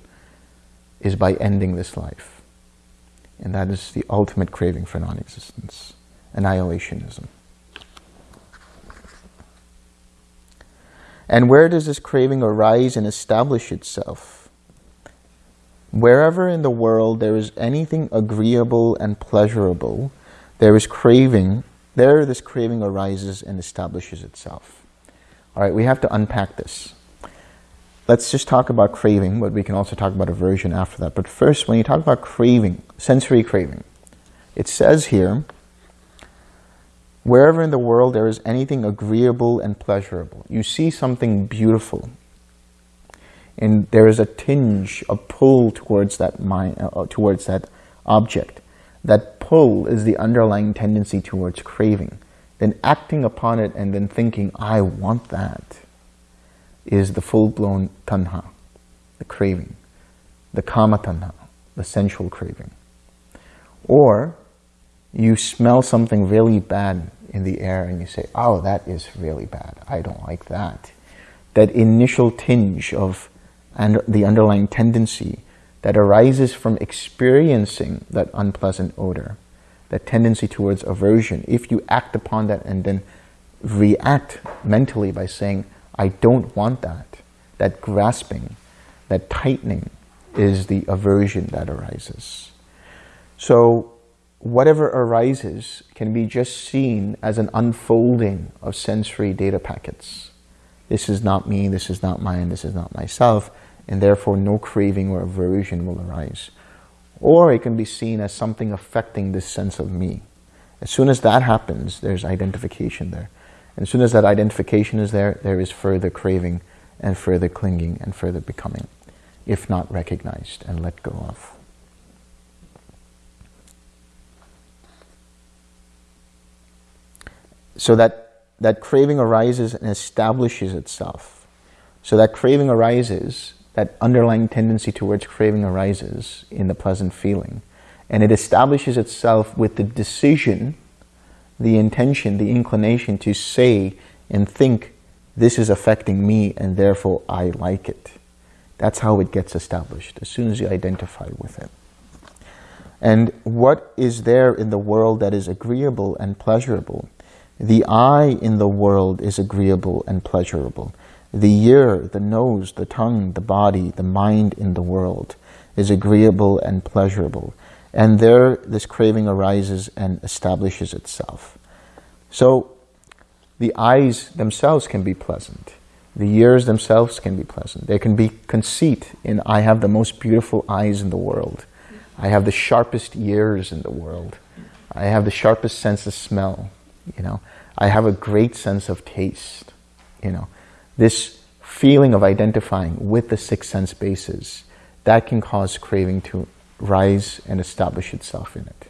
is by ending this life. And that is the ultimate craving for non-existence annihilationism. And where does this craving arise and establish itself? Wherever in the world there is anything agreeable and pleasurable, there is craving, there this craving arises and establishes itself. All right, we have to unpack this. Let's just talk about craving, but we can also talk about aversion after that. But first, when you talk about craving, sensory craving, it says here, Wherever in the world there is anything agreeable and pleasurable, you see something beautiful, and there is a tinge, a pull towards that mind, uh, uh, towards that object. That pull is the underlying tendency towards craving. Then acting upon it and then thinking, I want that, is the full-blown tanha, the craving, the kama tanha, the sensual craving. Or you smell something really bad in the air and you say, oh, that is really bad. I don't like that. That initial tinge of and the underlying tendency that arises from experiencing that unpleasant odor, that tendency towards aversion, if you act upon that and then react mentally by saying, I don't want that, that grasping, that tightening is the aversion that arises. So whatever arises can be just seen as an unfolding of sensory data packets. this is not me, this is not mine, this is not myself, and therefore no craving or aversion will arise. Or it can be seen as something affecting this sense of me. As soon as that happens, there's identification there. And as soon as that identification is there, there is further craving and further clinging and further becoming, if not recognized and let go of. So that, that craving arises and establishes itself. So that craving arises, that underlying tendency towards craving arises in the pleasant feeling. And it establishes itself with the decision, the intention, the inclination to say and think, this is affecting me and therefore eye like it. That's how it gets established, as soon as you identify with it. And what is there in the world that is agreeable and pleasurable the I in the world is agreeable and pleasurable. The ear, the nose, the tongue, the body, the mind in the world is agreeable and pleasurable. And there this craving arises and establishes itself. So the eyes themselves can be pleasant. The ears themselves can be pleasant. There can be conceit in I have the most beautiful eyes in the world. I have the sharpest ears in the world. I have the sharpest sense of smell you know. I have a great sense of taste, you know. This feeling of identifying with the six sense bases, that can cause craving to rise and establish itself in it.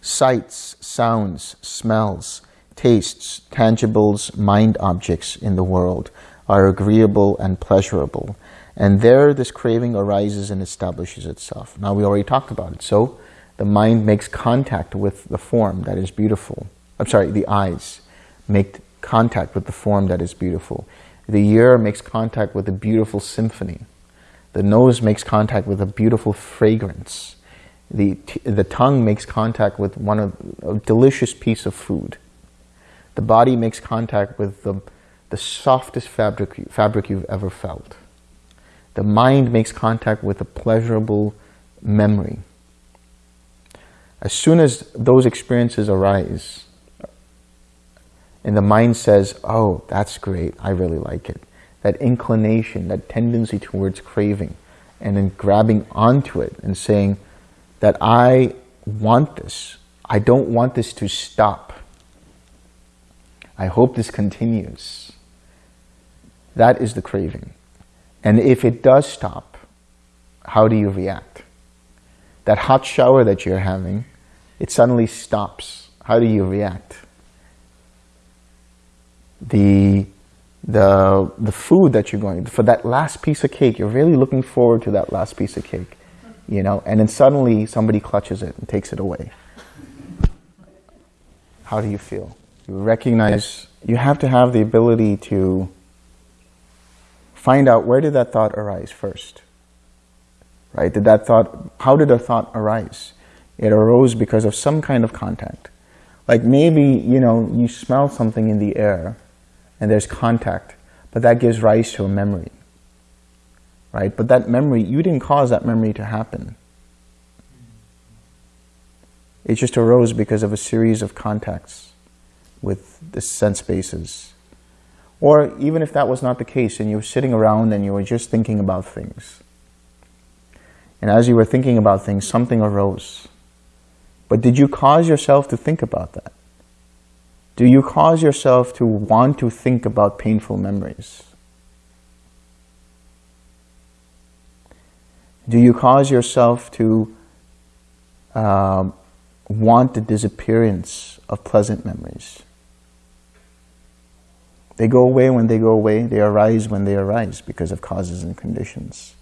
Sights, sounds, smells, tastes, tangibles, mind objects in the world are agreeable and pleasurable. And there this craving arises and establishes itself. Now we already talked about it. So the mind makes contact with the form that is beautiful. I'm sorry, the eyes make contact with the form that is beautiful. The ear makes contact with a beautiful symphony. The nose makes contact with a beautiful fragrance. The, the tongue makes contact with one of a delicious piece of food. The body makes contact with the, the softest fabric, fabric you've ever felt. The mind makes contact with a pleasurable memory. As soon as those experiences arise, and the mind says, oh, that's great, I really like it. That inclination, that tendency towards craving, and then grabbing onto it and saying that I want this. I don't want this to stop. I hope this continues. That is the craving. And if it does stop, how do you react? That hot shower that you're having, it suddenly stops. How do you react? The, the, the food that you're going, for that last piece of cake, you're really looking forward to that last piece of cake, you know, and then suddenly somebody clutches it and takes it away. How do you feel? You recognize, you have to have the ability to find out where did that thought arise first, right? Did that thought, how did a thought arise? It arose because of some kind of contact. Like maybe, you know, you smell something in the air and there's contact, but that gives rise to a memory, right? But that memory, you didn't cause that memory to happen. It just arose because of a series of contacts with the sense bases. Or even if that was not the case and you were sitting around and you were just thinking about things. And as you were thinking about things, something arose. But did you cause yourself to think about that? Do you cause yourself to want to think about painful memories? Do you cause yourself to uh, want the disappearance of pleasant memories? They go away when they go away. They arise when they arise because of causes and conditions.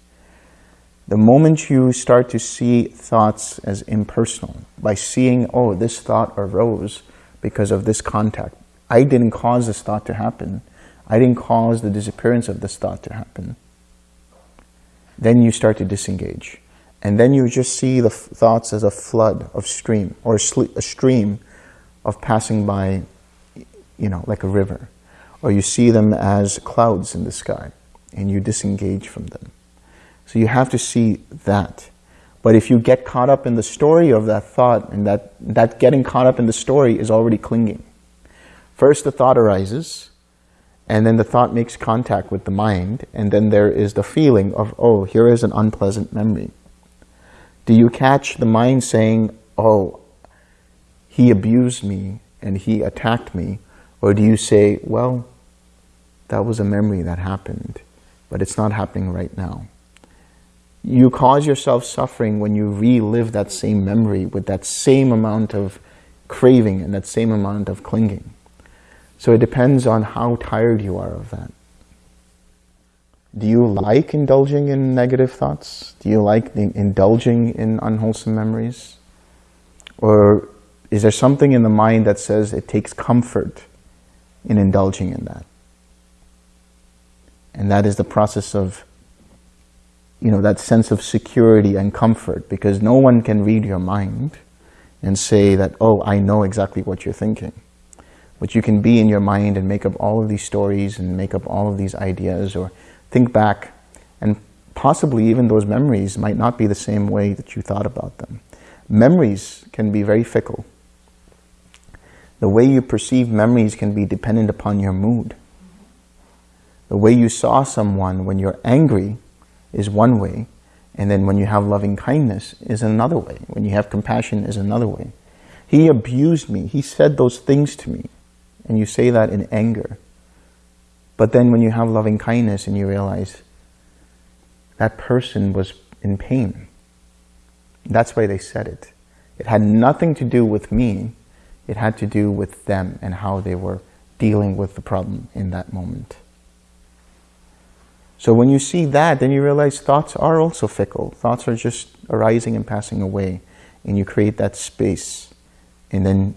The moment you start to see thoughts as impersonal, by seeing, oh, this thought arose because of this contact. I didn't cause this thought to happen. I didn't cause the disappearance of this thought to happen. Then you start to disengage. And then you just see the thoughts as a flood of stream, or a stream of passing by, you know, like a river. Or you see them as clouds in the sky, and you disengage from them. So you have to see that. But if you get caught up in the story of that thought, and that, that getting caught up in the story is already clinging. First the thought arises, and then the thought makes contact with the mind, and then there is the feeling of, oh, here is an unpleasant memory. Do you catch the mind saying, oh, he abused me and he attacked me? Or do you say, well, that was a memory that happened, but it's not happening right now. You cause yourself suffering when you relive that same memory with that same amount of craving and that same amount of clinging. So it depends on how tired you are of that. Do you like indulging in negative thoughts? Do you like indulging in unwholesome memories? Or is there something in the mind that says it takes comfort in indulging in that? And that is the process of, you know, that sense of security and comfort because no one can read your mind and say that, oh, I know exactly what you're thinking. But you can be in your mind and make up all of these stories and make up all of these ideas or think back and possibly even those memories might not be the same way that you thought about them. Memories can be very fickle. The way you perceive memories can be dependent upon your mood. The way you saw someone when you're angry is one way, and then when you have loving kindness is another way. When you have compassion is another way. He abused me. He said those things to me. And you say that in anger. But then when you have loving kindness and you realize that person was in pain, that's why they said it. It had nothing to do with me. It had to do with them and how they were dealing with the problem in that moment. So when you see that, then you realize thoughts are also fickle. Thoughts are just arising and passing away. And you create that space. And then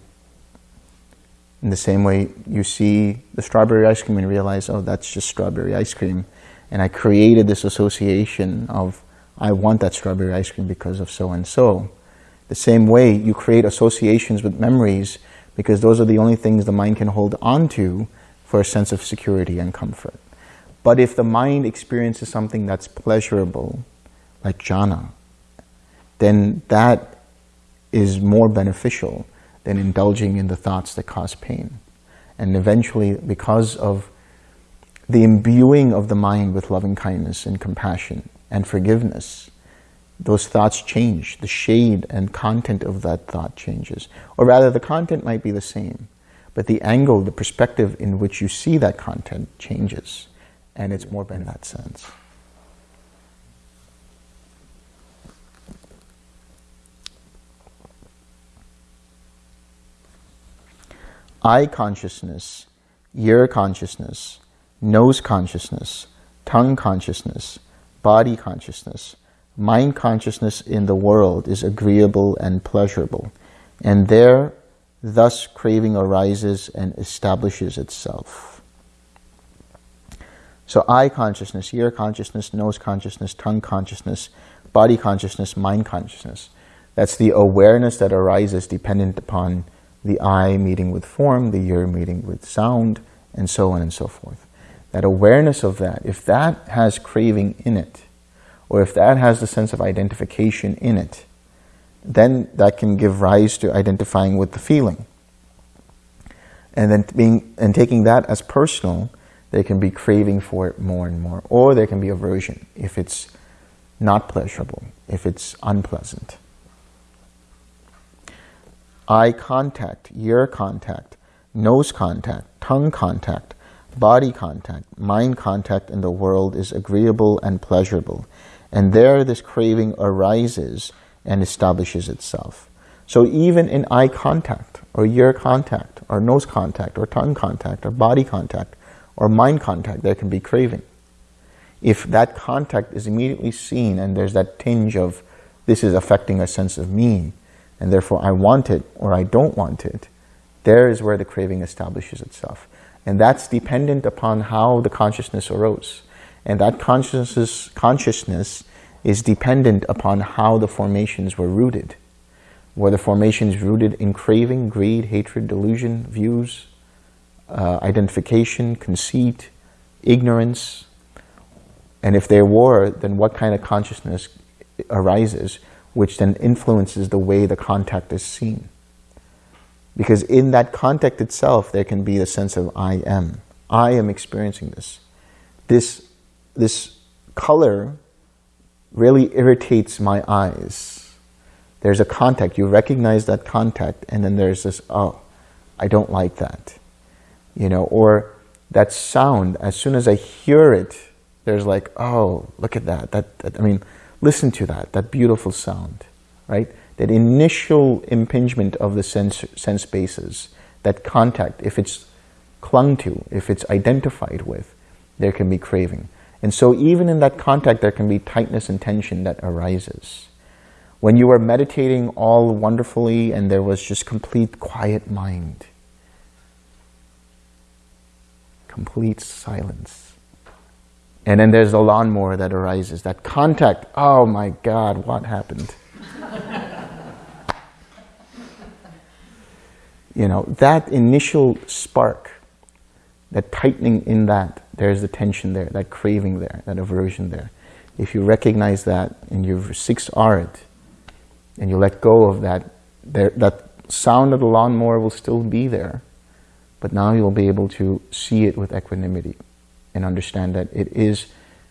in the same way you see the strawberry ice cream and realize, oh, that's just strawberry ice cream. And I created this association of, I want that strawberry ice cream because of so-and-so. The same way you create associations with memories because those are the only things the mind can hold on to for a sense of security and comfort. But if the mind experiences something that's pleasurable, like jhana, then that is more beneficial than indulging in the thoughts that cause pain. And eventually, because of the imbuing of the mind with loving kindness and compassion and forgiveness, those thoughts change. The shade and content of that thought changes. Or rather, the content might be the same, but the angle, the perspective in which you see that content changes. And it's more in that sense. eye consciousness, ear consciousness, nose consciousness, tongue consciousness, body consciousness, mind consciousness in the world is agreeable and pleasurable, and there thus craving arises and establishes itself. So eye consciousness, ear consciousness, nose consciousness, tongue consciousness, body consciousness, mind consciousness. That's the awareness that arises dependent upon the eye meeting with form, the ear meeting with sound, and so on and so forth. That awareness of that, if that has craving in it, or if that has the sense of identification in it, then that can give rise to identifying with the feeling. And then being and taking that as personal, there can be craving for it more and more, or there can be aversion if it's not pleasurable, if it's unpleasant eye contact, ear contact, nose contact, tongue contact, body contact, mind contact in the world is agreeable and pleasurable. And there this craving arises and establishes itself. So even in eye contact, or ear contact, or nose contact, or tongue contact, or body contact, or mind contact, there can be craving. If that contact is immediately seen and there's that tinge of this is affecting a sense of me, and therefore I want it or I don't want it, there is where the craving establishes itself. And that's dependent upon how the consciousness arose. And that consciousness, consciousness is dependent upon how the formations were rooted. Were the formations rooted in craving, greed, hatred, delusion, views, uh, identification, conceit, ignorance? And if there were, then what kind of consciousness arises which then influences the way the contact is seen. Because in that contact itself, there can be a sense of I am. I am experiencing this. This, this color really irritates my eyes. There's a contact. You recognize that contact, and then there's this, oh, I don't like that. You know, or that sound, as soon as I hear it, there's like, oh, look at that. That, that I mean, listen to that, that beautiful sound, right? That initial impingement of the sense, sense bases, that contact, if it's clung to, if it's identified with, there can be craving. And so even in that contact, there can be tightness and tension that arises. When you were meditating all wonderfully and there was just complete quiet mind, complete silence. And then there's the lawnmower that arises, that contact. Oh my God, what happened? you know, that initial spark, that tightening in that, there's the tension there, that craving there, that aversion there. If you recognize that and you six R it, and you let go of that, there, that sound of the lawnmower will still be there, but now you'll be able to see it with equanimity and understand that it is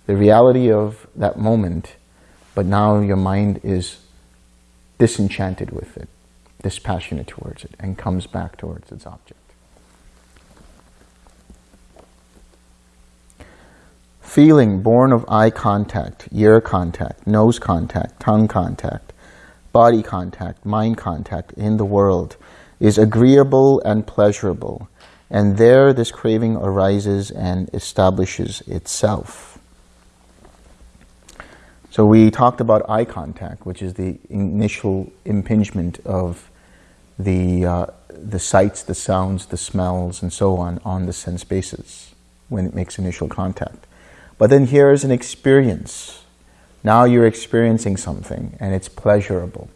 the reality of that moment, but now your mind is disenchanted with it, dispassionate towards it, and comes back towards its object. Feeling born of eye contact, ear contact, nose contact, tongue contact, body contact, mind contact in the world is agreeable and pleasurable and there this craving arises and establishes itself. So we talked about eye contact, which is the initial impingement of the, uh, the sights, the sounds, the smells, and so on, on the sense bases when it makes initial contact. But then here is an experience. Now you're experiencing something and it's pleasurable.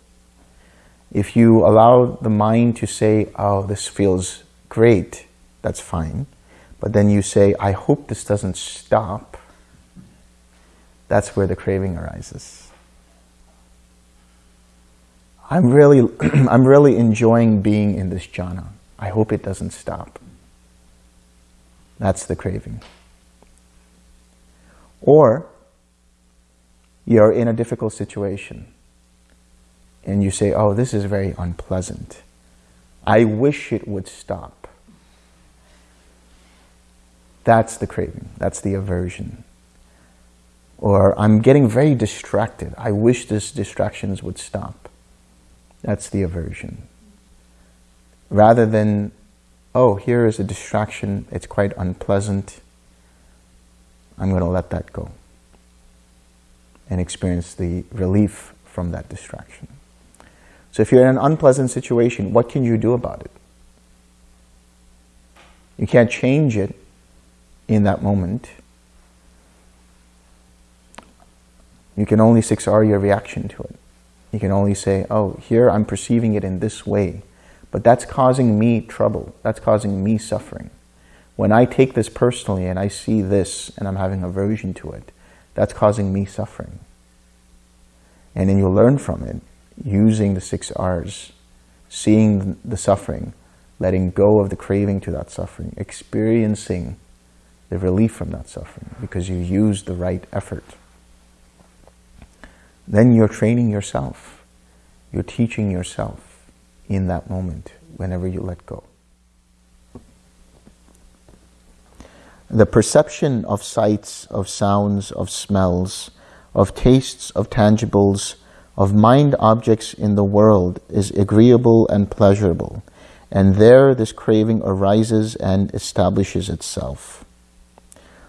If you allow the mind to say, oh, this feels great, that's fine. But then you say, I hope this doesn't stop. That's where the craving arises. I'm really, I'm really enjoying being in this jhana. I hope it doesn't stop. That's the craving. Or you're in a difficult situation and you say, oh, this is very unpleasant. I wish it would stop. That's the craving. That's the aversion. Or I'm getting very distracted. I wish these distractions would stop. That's the aversion. Rather than, oh, here is a distraction. It's quite unpleasant. I'm going to let that go and experience the relief from that distraction. So if you're in an unpleasant situation, what can you do about it? You can't change it, in that moment, you can only 6R your reaction to it. You can only say, oh, here I'm perceiving it in this way, but that's causing me trouble. That's causing me suffering. When I take this personally and I see this and I'm having aversion to it, that's causing me suffering. And then you learn from it using the six R's, seeing the suffering, letting go of the craving to that suffering, experiencing the relief from that suffering because you use the right effort. Then you're training yourself. You're teaching yourself in that moment whenever you let go. The perception of sights, of sounds, of smells, of tastes, of tangibles, of mind objects in the world is agreeable and pleasurable, and there this craving arises and establishes itself.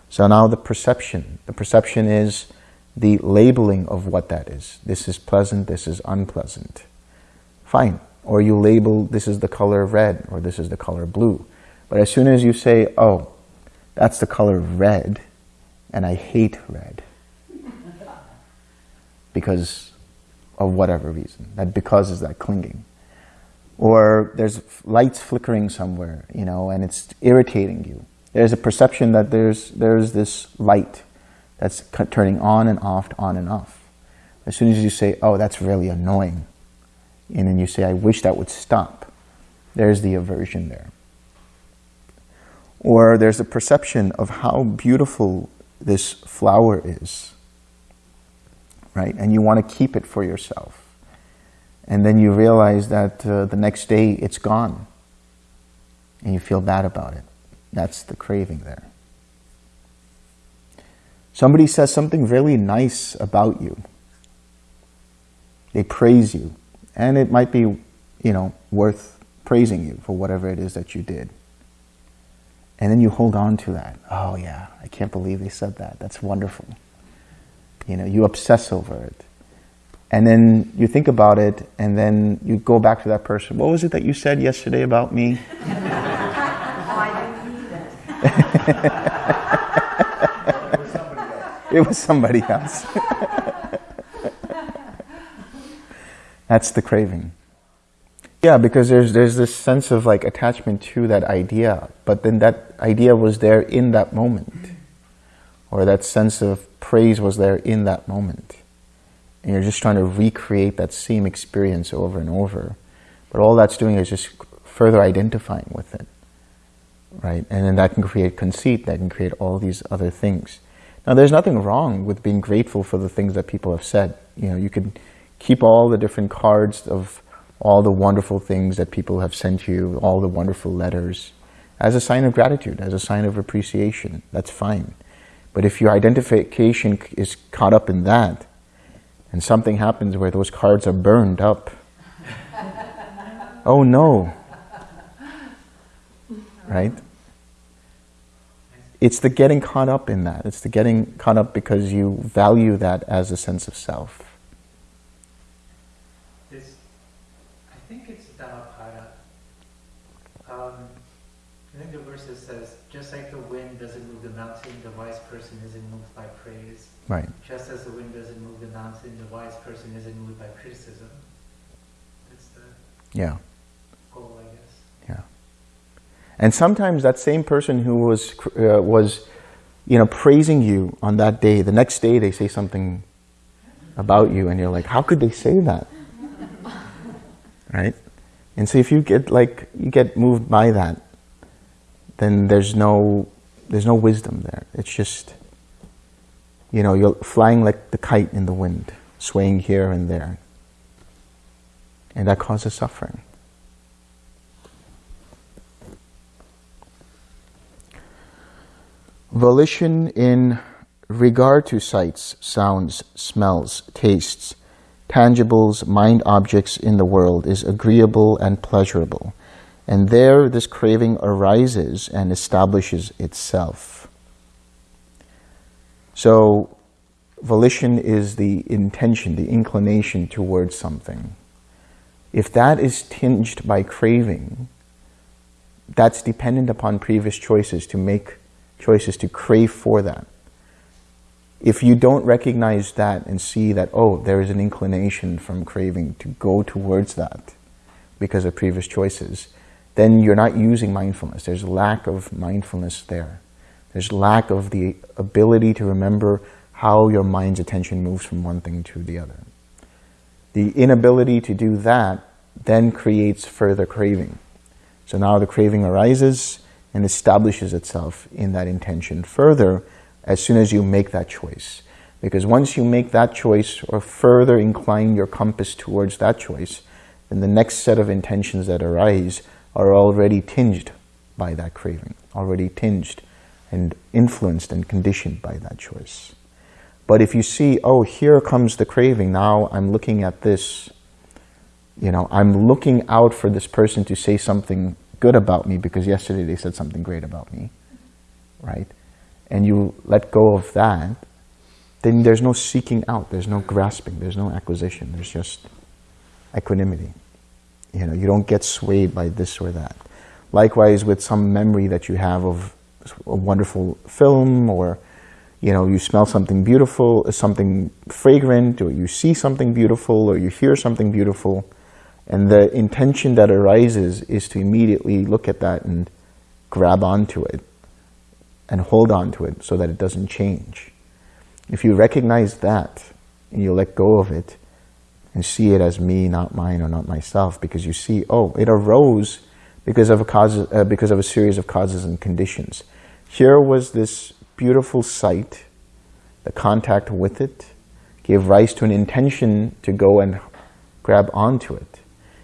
So now the perception. The perception is the labeling of what that is. This is pleasant, this is unpleasant. Fine. Or you label this is the color red or this is the color blue. But as soon as you say, oh, that's the color red and I hate red because of whatever reason. That because is that clinging. Or there's lights flickering somewhere, you know, and it's irritating you there's a perception that there's, there's this light that's turning on and off, on and off. As soon as you say, oh, that's really annoying, and then you say, I wish that would stop, There's the aversion there. Or there's a perception of how beautiful this flower is, right? And you want to keep it for yourself. And then you realize that uh, the next day it's gone. And you feel bad about it. That's the craving there. Somebody says something really nice about you. They praise you. And it might be, you know, worth praising you for whatever it is that you did. And then you hold on to that. Oh yeah, I can't believe they said that. That's wonderful. You know, you obsess over it. And then you think about it and then you go back to that person. What was it that you said yesterday about me? it was somebody else. That's the craving. Yeah, because there's there's this sense of like attachment to that idea, but then that idea was there in that moment, or that sense of praise was there in that moment, and you're just trying to recreate that same experience over and over. But all that's doing is just further identifying with it, right? And then that can create conceit, that can create all these other things. Now, there's nothing wrong with being grateful for the things that people have said. You know, you can keep all the different cards of all the wonderful things that people have sent you, all the wonderful letters, as a sign of gratitude, as a sign of appreciation. That's fine. But if your identification is caught up in that, and something happens where those cards are burned up, oh no, right? It's the getting caught up in that. It's the getting caught up because you value that as a sense of self. It's, I think it's Dhammapada. Um, I think the verse says, just like the wind doesn't move the mountain, the wise person isn't moved by praise. Right. Just as the wind doesn't move the mountain, the wise person isn't moved by criticism. That's the yeah. goal, I guess. Yeah. And sometimes that same person who was uh, was, you know, praising you on that day, the next day they say something about you, and you're like, how could they say that? right? And so if you get like you get moved by that, then there's no there's no wisdom there. It's just you know, you're flying like the kite in the wind, swaying here and there. And that causes suffering. Volition in regard to sights, sounds, smells, tastes, tangibles, mind objects in the world is agreeable and pleasurable. And there this craving arises and establishes itself. So volition is the intention, the inclination towards something. If that is tinged by craving, that's dependent upon previous choices to make choices to crave for that. If you don't recognize that and see that, oh, there is an inclination from craving to go towards that because of previous choices, then you're not using mindfulness. There's lack of mindfulness there. There's lack of the ability to remember how your mind's attention moves from one thing to the other. The inability to do that then creates further craving. So now the craving arises and establishes itself in that intention further as soon as you make that choice. Because once you make that choice or further incline your compass towards that choice, then the next set of intentions that arise are already tinged by that craving, already tinged and influenced and conditioned by that choice. But if you see, oh, here comes the craving, now I'm looking at this, you know, I'm looking out for this person to say something good about me because yesterday they said something great about me, right? And you let go of that, then there's no seeking out, there's no grasping, there's no acquisition, there's just equanimity. You know, you don't get swayed by this or that. Likewise with some memory that you have of a wonderful film or you know, you smell something beautiful, something fragrant, or you see something beautiful, or you hear something beautiful, and the intention that arises is to immediately look at that and grab onto it and hold on to it so that it doesn't change. If you recognize that and you let go of it and see it as me, not mine, or not myself, because you see, oh, it arose because of a cause, uh, because of a series of causes and conditions. Here was this beautiful sight, the contact with it gave rise to an intention to go and grab onto it.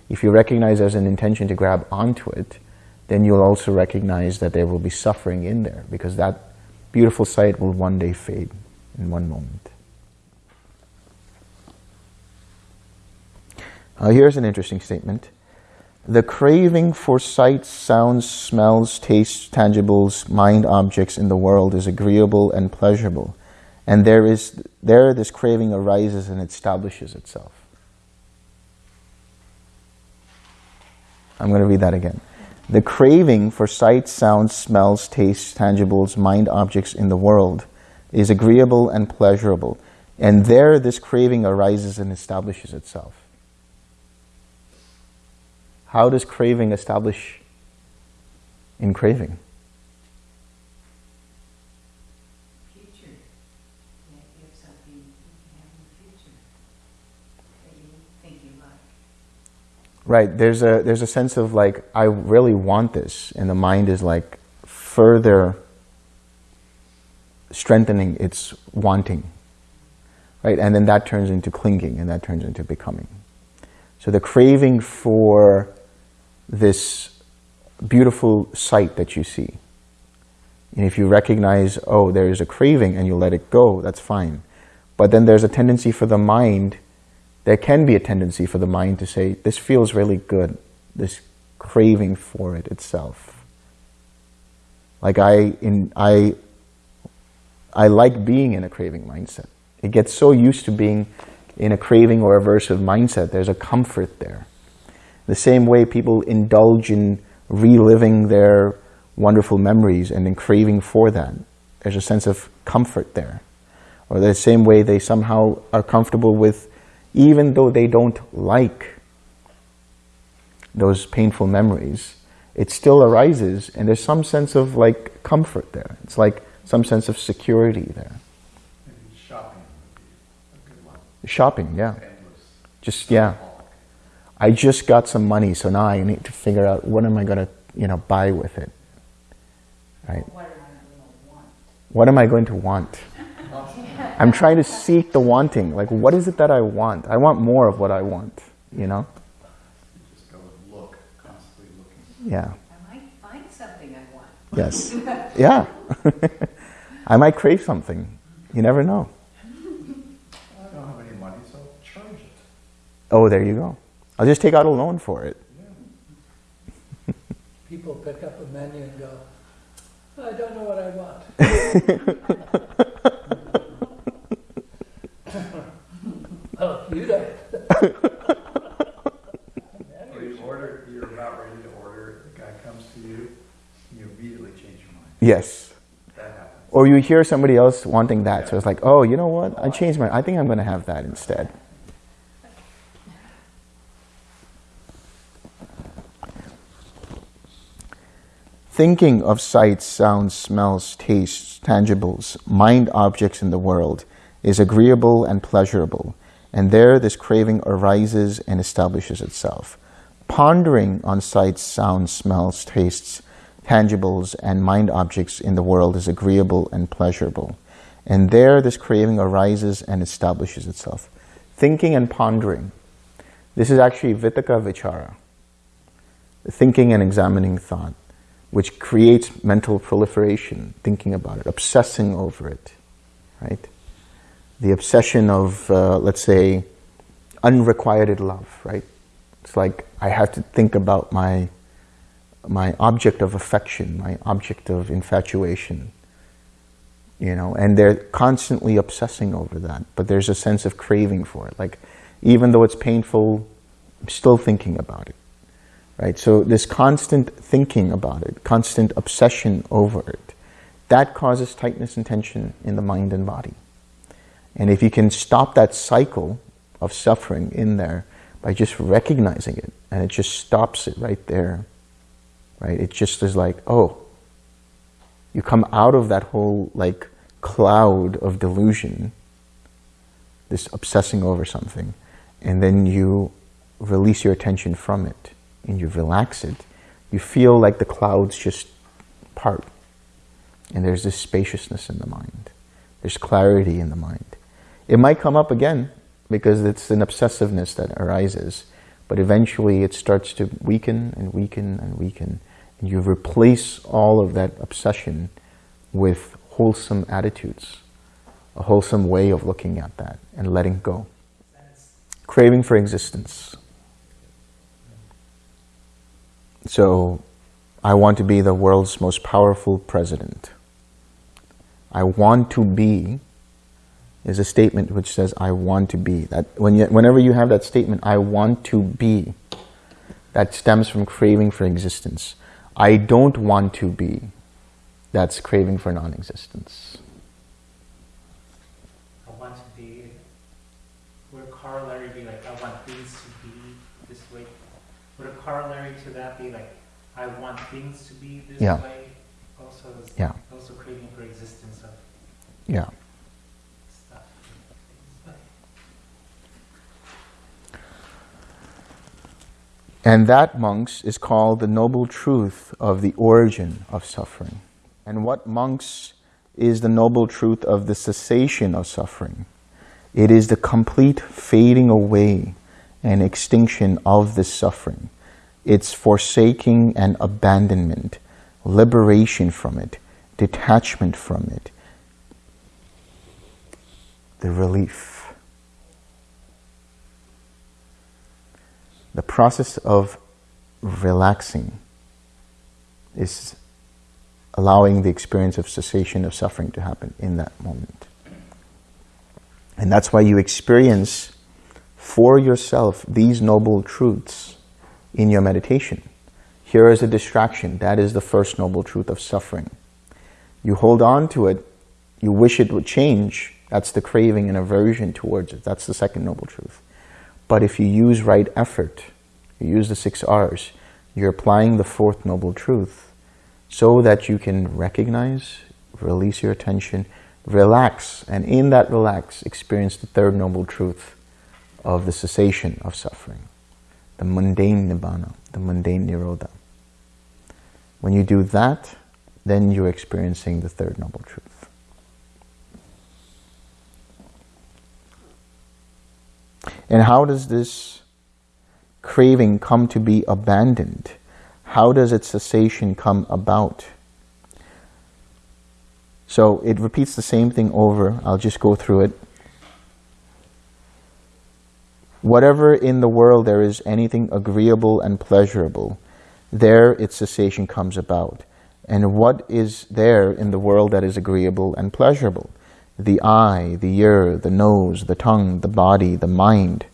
If you recognize as an intention to grab onto it, then you'll also recognize that there will be suffering in there because that beautiful sight will one day fade in one moment. Uh, here's an interesting statement. The craving for sights, sounds, smells, tastes, tangibles, mind objects in the world is agreeable and pleasurable. And there is there this craving arises and establishes itself. I'm going to read that again. The craving for sights, sounds, smells, tastes, tangibles, mind objects in the world is agreeable and pleasurable. And there this craving arises and establishes itself. How does craving establish in craving? Future. Yeah, you have something you have in the future that you think you like. Right. There's a there's a sense of like I really want this, and the mind is like further strengthening its wanting. Right, and then that turns into clinging, and that turns into becoming. So the craving for this beautiful sight that you see, and if you recognize, oh, there is a craving, and you let it go, that's fine. But then there's a tendency for the mind there can be a tendency for the mind to say, this feels really good, this craving for it itself. Like I, in, I, I like being in a craving mindset. It gets so used to being in a craving or aversive mindset, there's a comfort there. The same way people indulge in reliving their wonderful memories and in craving for that. There's a sense of comfort there. Or the same way they somehow are comfortable with even though they don't like those painful memories, it still arises and there's some sense of like comfort there. It's like some sense of security there. Maybe shopping would be a good one. Shopping, yeah. Endless. Just, yeah. I just got some money, so now I need to figure out what am I going to, you know, buy with it. Right? What am I going to want? What am I going to want? I'm trying to seek the wanting. Like, what is it that I want? I want more of what I want, you know? You just go and look, constantly looking. Yeah. I might find something I want. Yes. Yeah. I might crave something. You never know. I don't have any money, so charge it. Oh, there you go. I'll just take out a loan for it. people pick up a menu and go, I don't know what I want. you don't. Or you order, you're about ready to order, the guy comes to you, and you immediately change your mind. Yes. That happens. Or you hear somebody else wanting that, so it's like, oh, you know what? I changed my. I think I'm going to have that instead. Thinking of sights, sounds, smells, tastes, tangibles, mind objects in the world is agreeable and pleasurable, and there this craving arises and establishes itself. Pondering on sights, sounds, smells, tastes, tangibles, and mind objects in the world is agreeable and pleasurable, and there this craving arises and establishes itself. Thinking and pondering. This is actually vitakka vichara, thinking and examining thought which creates mental proliferation, thinking about it, obsessing over it, right? The obsession of, uh, let's say, unrequited love, right? It's like I have to think about my, my object of affection, my object of infatuation, you know, and they're constantly obsessing over that, but there's a sense of craving for it. Like, even though it's painful, I'm still thinking about it right? So this constant thinking about it, constant obsession over it, that causes tightness and tension in the mind and body. And if you can stop that cycle of suffering in there by just recognizing it, and it just stops it right there, right? It just is like, oh, you come out of that whole like cloud of delusion, this obsessing over something, and then you release your attention from it and you relax it, You feel like the clouds just part. And there's this spaciousness in the mind. There's clarity in the mind. It might come up again because it's an obsessiveness that arises. But eventually it starts to weaken and weaken and weaken. And you replace all of that obsession with wholesome attitudes, a wholesome way of looking at that and letting go. Craving for existence. So, I want to be the world's most powerful president. I want to be is a statement which says, I want to be. That when you, Whenever you have that statement, I want to be, that stems from craving for existence. I don't want to be, that's craving for non-existence. I want to be, would a corollary be like, I want things to be this way? Would a corollary to that be like, I want things to be this Yeah. way? Also, Yeah. also craving for existence of Yeah. And that, monks, is called the noble truth of the origin of suffering. And what, monks, is the noble truth of the cessation of suffering? It is the complete fading away and extinction of this suffering. It's forsaking and abandonment, liberation from it, detachment from it, the relief. The process of relaxing is allowing the experience of cessation of suffering to happen in that moment. And that's why you experience for yourself these noble truths in your meditation. Here is a distraction. That is the first noble truth of suffering. You hold on to it, you wish it would change, that's the craving and aversion towards it. That's the second noble truth. But if you use right effort, you use the six R's, you're applying the fourth noble truth so that you can recognize, release your attention, relax, and in that relax, experience the third noble truth of the cessation of suffering, the mundane nibbana, the mundane nirodha. When you do that, then you're experiencing the third noble truth. And how does this craving come to be abandoned? How does its cessation come about? So it repeats the same thing over. I'll just go through it. Whatever in the world there is anything agreeable and pleasurable, there its cessation comes about. And what is there in the world that is agreeable and pleasurable? The eye, the ear, the nose, the tongue, the body, the mind.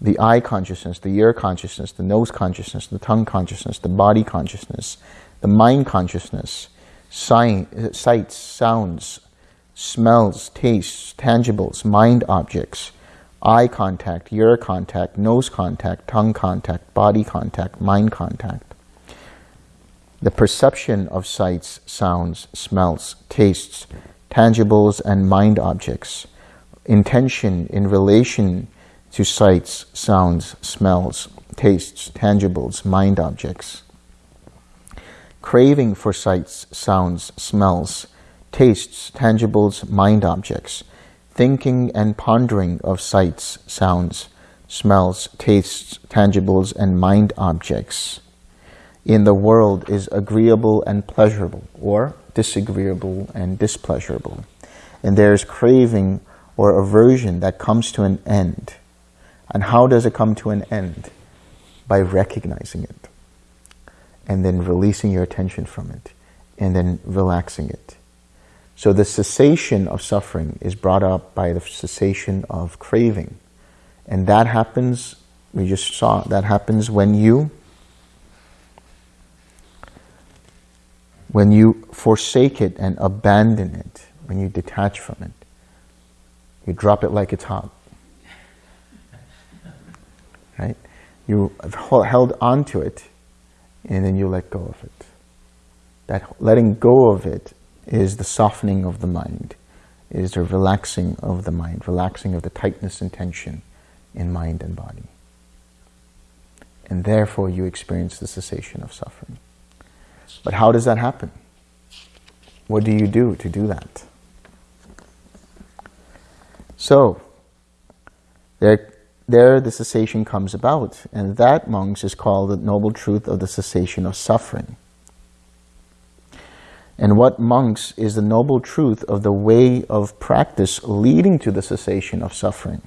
The eye consciousness, the ear consciousness, the nose consciousness, the tongue consciousness, the body consciousness, the mind consciousness, sight, sights, sounds, smells, tastes, tangibles, mind objects, eye contact, ear contact, nose contact, tongue contact, body contact, mind contact. The perception of sights, sounds, smells, tastes, tangibles, and mind objects. Intention in relation to sights, sounds, smells, tastes, tangibles, mind objects. Craving for sights, sounds, smells, tastes, tangibles, mind objects thinking and pondering of sights, sounds, smells, tastes, tangibles, and mind objects in the world is agreeable and pleasurable, or disagreeable and displeasurable. And there's craving or aversion that comes to an end. And how does it come to an end? By recognizing it, and then releasing your attention from it, and then relaxing it. So the cessation of suffering is brought up by the cessation of craving. And that happens, we just saw, that happens when you when you forsake it and abandon it, when you detach from it. You drop it like it's hot. Right? You have held on to it and then you let go of it. That letting go of it is the softening of the mind, is the relaxing of the mind, relaxing of the tightness and tension in mind and body. and therefore you experience the cessation of suffering. But how does that happen? What do you do to do that? So, there, there the cessation comes about, and that, monks, is called the noble truth of the cessation of suffering. And what, monks, is the noble truth of the way of practice leading to the cessation of suffering?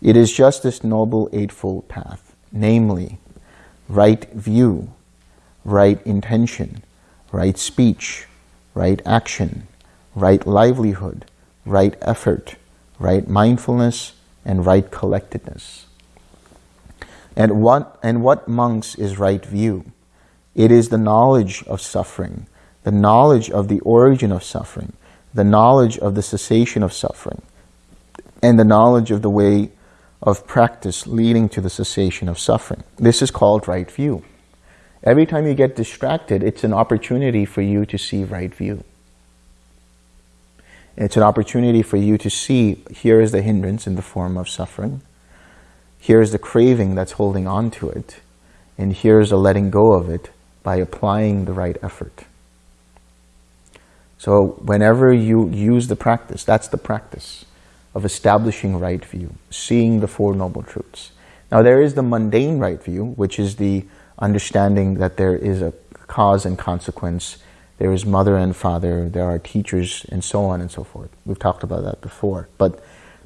It is just this noble eightfold path, namely, right view, right intention, right speech, right action, right livelihood, right effort, right mindfulness, and right collectedness. And what, and what monks is right view? It is the knowledge of suffering, the knowledge of the origin of suffering, the knowledge of the cessation of suffering, and the knowledge of the way of practice leading to the cessation of suffering. This is called right view. Every time you get distracted, it's an opportunity for you to see right view. It's an opportunity for you to see here is the hindrance in the form of suffering. Here's the craving that's holding on to it. And here's a letting go of it by applying the right effort. So whenever you use the practice, that's the practice of establishing right view, seeing the Four Noble Truths. Now there is the mundane right view, which is the understanding that there is a cause and consequence, there is mother and father, there are teachers, and so on and so forth. We've talked about that before. But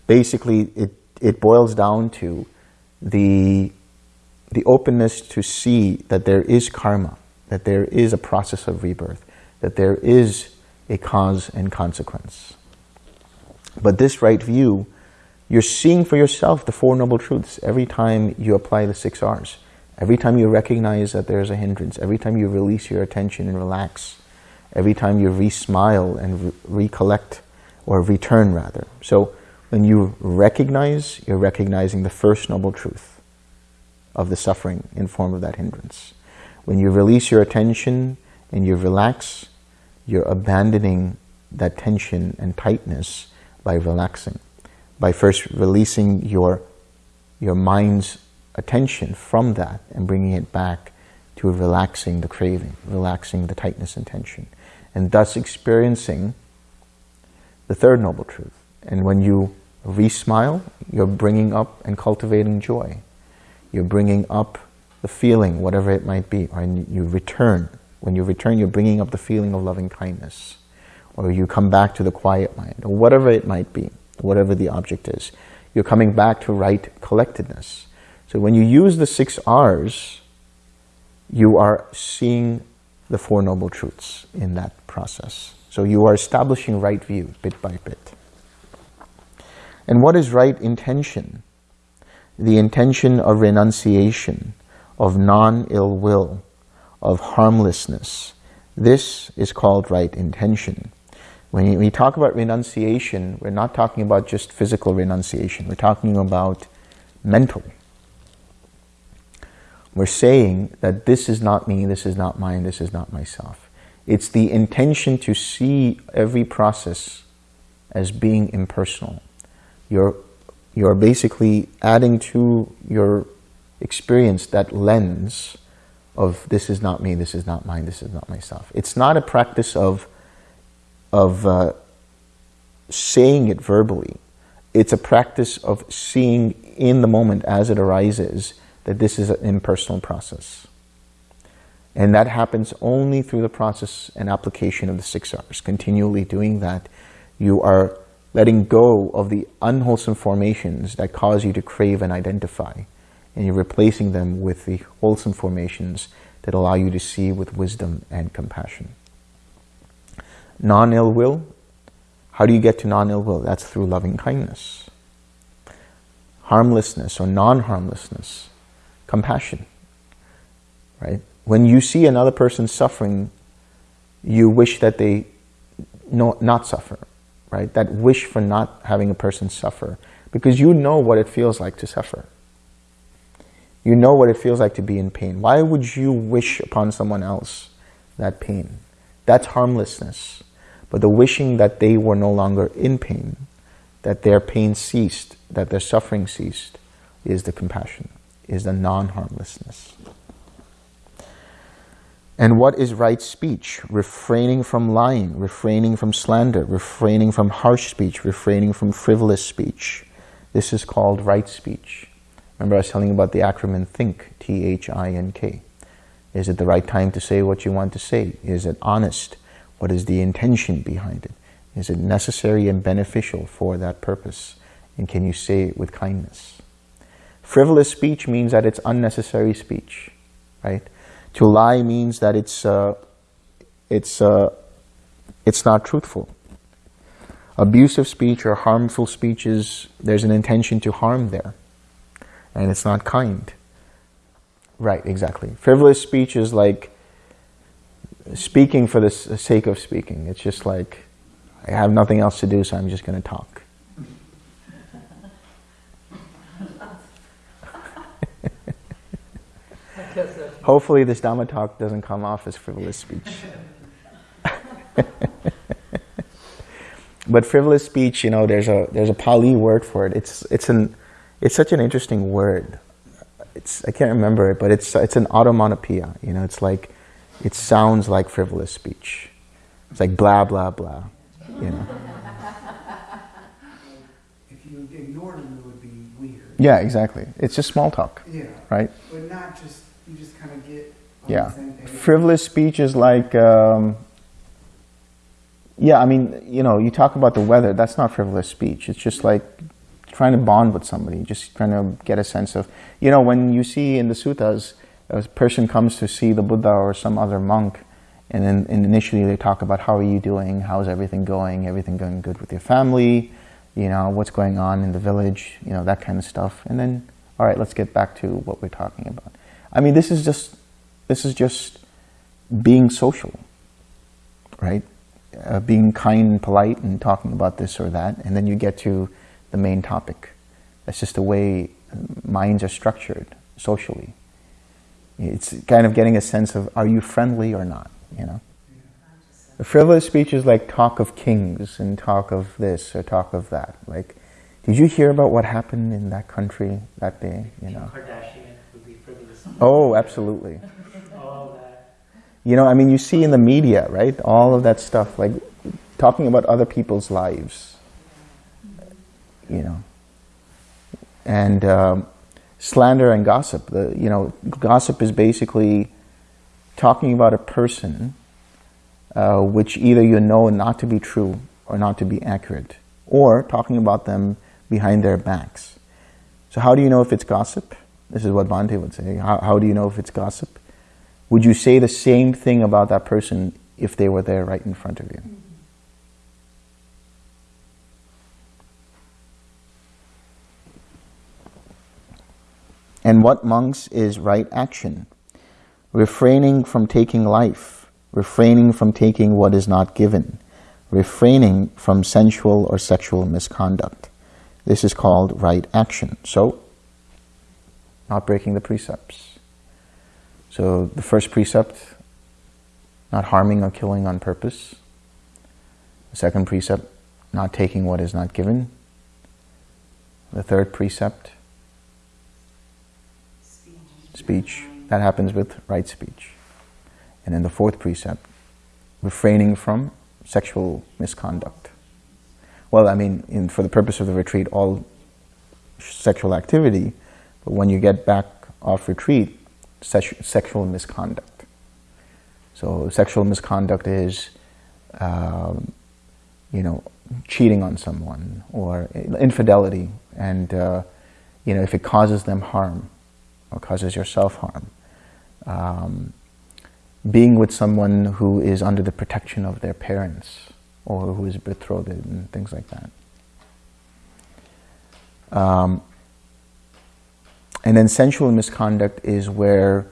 basically, it, it boils down to the, the openness to see that there is karma, that there is a process of rebirth, that there is a cause and consequence. But this right view, you're seeing for yourself the Four Noble Truths every time you apply the six R's. Every time you recognize that there's a hindrance, every time you release your attention and relax, every time you re-smile and re recollect, or return rather. So when you recognize, you're recognizing the first noble truth of the suffering in form of that hindrance. When you release your attention and you relax, you're abandoning that tension and tightness by relaxing. By first releasing your, your mind's attention from that and bringing it back to relaxing the craving, relaxing the tightness and tension, and thus experiencing the third noble truth. And when you re-smile, you're bringing up and cultivating joy. You're bringing up the feeling, whatever it might be, or you return. When you return, you're bringing up the feeling of loving kindness, or you come back to the quiet mind, or whatever it might be, whatever the object is. You're coming back to right collectedness. So when you use the six R's, you are seeing the Four Noble Truths in that process. So you are establishing right view bit by bit. And what is right intention? The intention of renunciation, of non-ill will, of harmlessness. This is called right intention. When we talk about renunciation, we're not talking about just physical renunciation. We're talking about mental we're saying that this is not me, this is not mine, this is not myself. It's the intention to see every process as being impersonal. You're, you're basically adding to your experience that lens of this is not me, this is not mine, this is not myself. It's not a practice of, of uh, saying it verbally. It's a practice of seeing in the moment as it arises that this is an impersonal process. And that happens only through the process and application of the six R's. Continually doing that, you are letting go of the unwholesome formations that cause you to crave and identify. And you're replacing them with the wholesome formations that allow you to see with wisdom and compassion. Non-ill will. How do you get to non-ill will? That's through loving kindness. Harmlessness or non-harmlessness compassion, right? When you see another person suffering, you wish that they no, not suffer, right? That wish for not having a person suffer because you know what it feels like to suffer. You know what it feels like to be in pain. Why would you wish upon someone else that pain? That's harmlessness. But the wishing that they were no longer in pain, that their pain ceased, that their suffering ceased, is the compassion is the non-harmlessness. And what is right speech? Refraining from lying, refraining from slander, refraining from harsh speech, refraining from frivolous speech. This is called right speech. Remember I was telling you about the acronym THINK, T-H-I-N-K. Is it the right time to say what you want to say? Is it honest? What is the intention behind it? Is it necessary and beneficial for that purpose? And can you say it with kindness? Frivolous speech means that it's unnecessary speech, right? To lie means that it's, uh, it's, uh, it's not truthful. Abusive speech or harmful speeches, there's an intention to harm there. And it's not kind. Right, exactly. Frivolous speech is like speaking for the sake of speaking. It's just like, I have nothing else to do, so I'm just going to talk. Hopefully this Dhamma talk doesn't come off as frivolous speech. but frivolous speech, you know, there's a there's a Pali word for it. It's it's an it's such an interesting word. It's I can't remember it, but it's it's an automatopoeia. You know, it's like it sounds like frivolous speech. It's like blah blah blah. You know. If you ignored them, it would be weird. Yeah, exactly. It's just small talk. Yeah. Right. But not just just kind of get on Yeah. Frivolous speech is like, um, yeah, I mean, you know, you talk about the weather, that's not frivolous speech. It's just like trying to bond with somebody, just trying to get a sense of, you know, when you see in the suttas, a person comes to see the Buddha or some other monk, and then and initially they talk about how are you doing, how's everything going, everything going good with your family, you know, what's going on in the village, you know, that kind of stuff. And then, all right, let's get back to what we're talking about. I mean, this is just, this is just being social, right? Uh, being kind and polite and talking about this or that, and then you get to the main topic. That's just the way minds are structured socially. It's kind of getting a sense of, are you friendly or not, you know? The frivolous speech is like talk of kings and talk of this or talk of that. Like, did you hear about what happened in that country that day, you know? Kardashian would be frivolous. Oh, absolutely. You know, I mean, you see in the media, right? All of that stuff, like talking about other people's lives, you know. And um, slander and gossip. The, you know, gossip is basically talking about a person uh, which either you know not to be true or not to be accurate, or talking about them behind their backs. So how do you know if it's gossip? This is what Bhante would say. How, how do you know if it's gossip? Would you say the same thing about that person if they were there right in front of you? And what, monks, is right action? Refraining from taking life, refraining from taking what is not given, refraining from sensual or sexual misconduct. This is called right action. So, not breaking the precepts. So the first precept, not harming or killing on purpose. The second precept, not taking what is not given. The third precept, speech. That happens with right speech. And then the fourth precept, refraining from sexual misconduct. Well, I mean, in, for the purpose of the retreat, all sexual activity, but when you get back off retreat, sexual misconduct. So sexual misconduct is, um, you know, cheating on someone or infidelity, and uh, you know, if it causes them harm or causes yourself harm. Um, being with someone who is under the protection of their parents or who is betrothed and things like that. Um, and then sensual misconduct is where,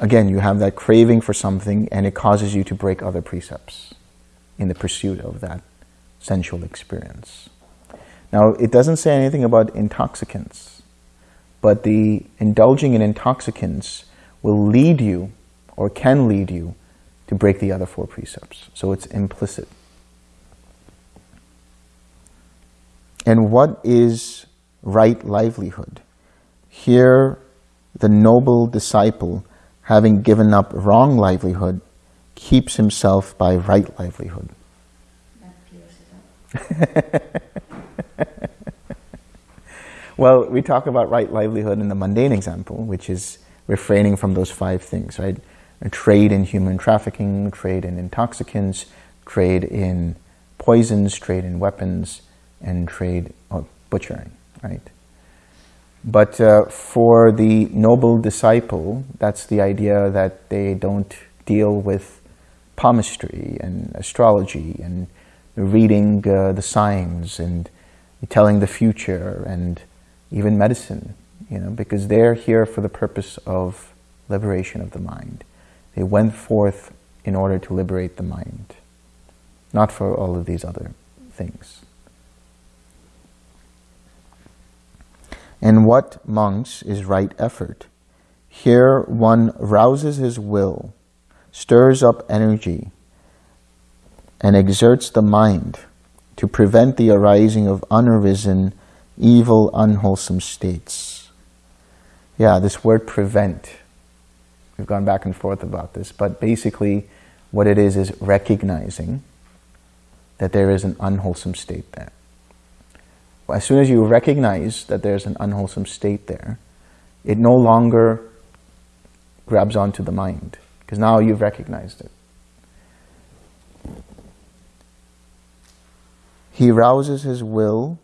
again, you have that craving for something and it causes you to break other precepts in the pursuit of that sensual experience. Now, it doesn't say anything about intoxicants, but the indulging in intoxicants will lead you or can lead you to break the other four precepts. So it's implicit. And what is right livelihood? Here, the noble disciple, having given up wrong livelihood, keeps himself by right livelihood. Well, we talk about right livelihood in the mundane example, which is refraining from those five things, right? A trade in human trafficking, trade in intoxicants, trade in poisons, trade in weapons, and trade or butchering, right? But uh, for the noble disciple, that's the idea that they don't deal with palmistry and astrology and reading uh, the signs and telling the future and even medicine, you know, because they're here for the purpose of liberation of the mind. They went forth in order to liberate the mind, not for all of these other things. And what, monks, is right effort? Here one rouses his will, stirs up energy, and exerts the mind to prevent the arising of unarisen evil, unwholesome states. Yeah, this word prevent. We've gone back and forth about this, but basically what it is is recognizing that there is an unwholesome state there. As soon as you recognize that there's an unwholesome state there, it no longer grabs onto the mind, because now you've recognized it. He rouses his will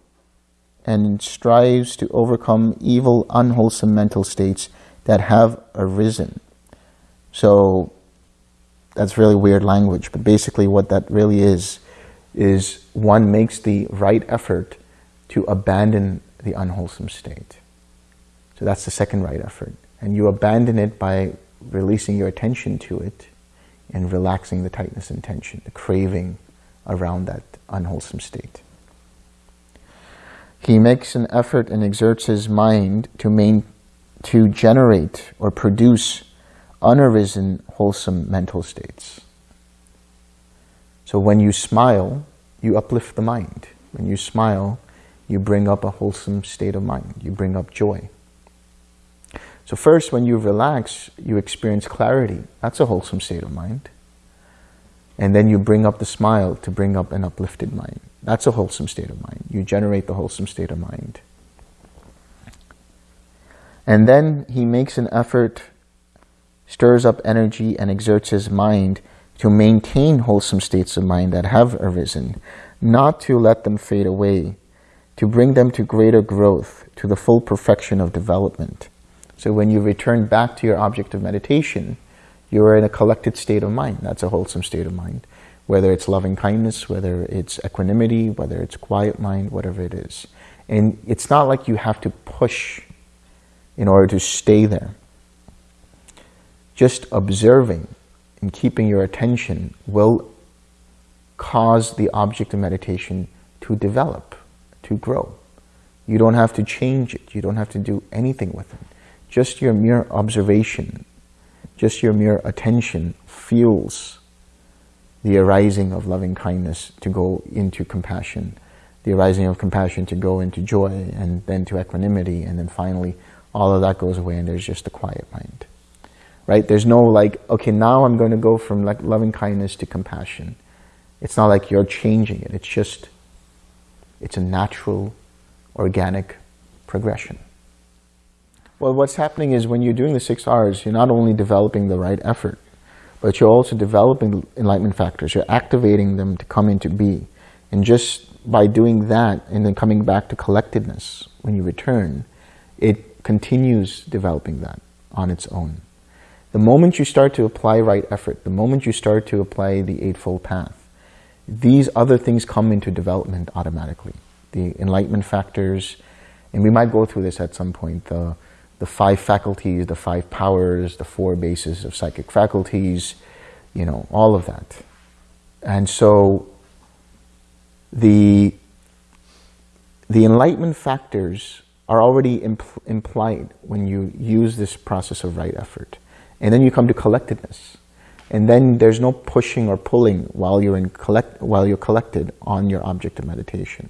and strives to overcome evil, unwholesome mental states that have arisen. So that's really weird language, but basically what that really is, is one makes the right effort to abandon the unwholesome state. So that's the second right effort. And you abandon it by releasing your attention to it and relaxing the tightness and tension, the craving around that unwholesome state. He makes an effort and exerts his mind to, main, to generate or produce unarisen, wholesome mental states. So when you smile, you uplift the mind. When you smile, you bring up a wholesome state of mind. You bring up joy. So first, when you relax, you experience clarity. That's a wholesome state of mind. And then you bring up the smile to bring up an uplifted mind. That's a wholesome state of mind. You generate the wholesome state of mind. And then he makes an effort, stirs up energy and exerts his mind to maintain wholesome states of mind that have arisen, not to let them fade away, to bring them to greater growth, to the full perfection of development. So when you return back to your object of meditation, you are in a collected state of mind. That's a wholesome state of mind whether it's loving kindness, whether it's equanimity, whether it's quiet mind, whatever it is. And it's not like you have to push in order to stay there. Just observing and keeping your attention will cause the object of meditation to develop, to grow. You don't have to change it. You don't have to do anything with it. Just your mere observation, just your mere attention fuels the arising of loving kindness to go into compassion, the arising of compassion to go into joy, and then to equanimity, and then finally all of that goes away and there's just a quiet mind. Right? There's no like, okay, now I'm going to go from like loving kindness to compassion. It's not like you're changing it. It's just, it's a natural, organic progression. Well, what's happening is when you're doing the six R's, you're not only developing the right effort, but you're also developing enlightenment factors. You're activating them to come into be. And just by doing that and then coming back to collectedness when you return, it continues developing that on its own. The moment you start to apply right effort, the moment you start to apply the Eightfold Path, these other things come into development automatically. The enlightenment factors, and we might go through this at some point, the the five faculties, the five powers, the four bases of psychic faculties, you know, all of that. And so the, the enlightenment factors are already impl implied when you use this process of right effort. And then you come to collectedness. And then there's no pushing or pulling while you're, in collect, while you're collected on your object of meditation.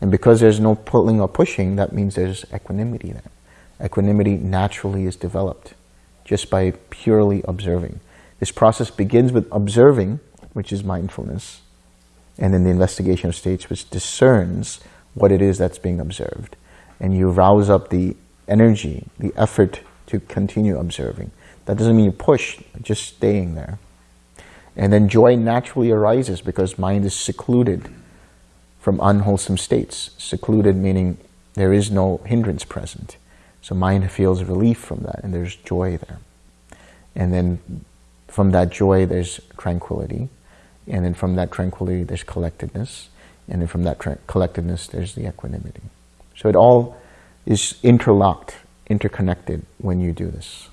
And because there's no pulling or pushing, that means there's equanimity there. Equanimity naturally is developed just by purely observing. This process begins with observing, which is mindfulness, and then the investigation of states, which discerns what it is that's being observed. And you rouse up the energy, the effort to continue observing. That doesn't mean you push, just staying there. And then joy naturally arises because mind is secluded from unwholesome states. Secluded meaning there is no hindrance present. So mind feels relief from that and there's joy there. And then from that joy there's tranquility. And then from that tranquility there's collectedness. And then from that collectedness there's the equanimity. So it all is interlocked, interconnected when you do this.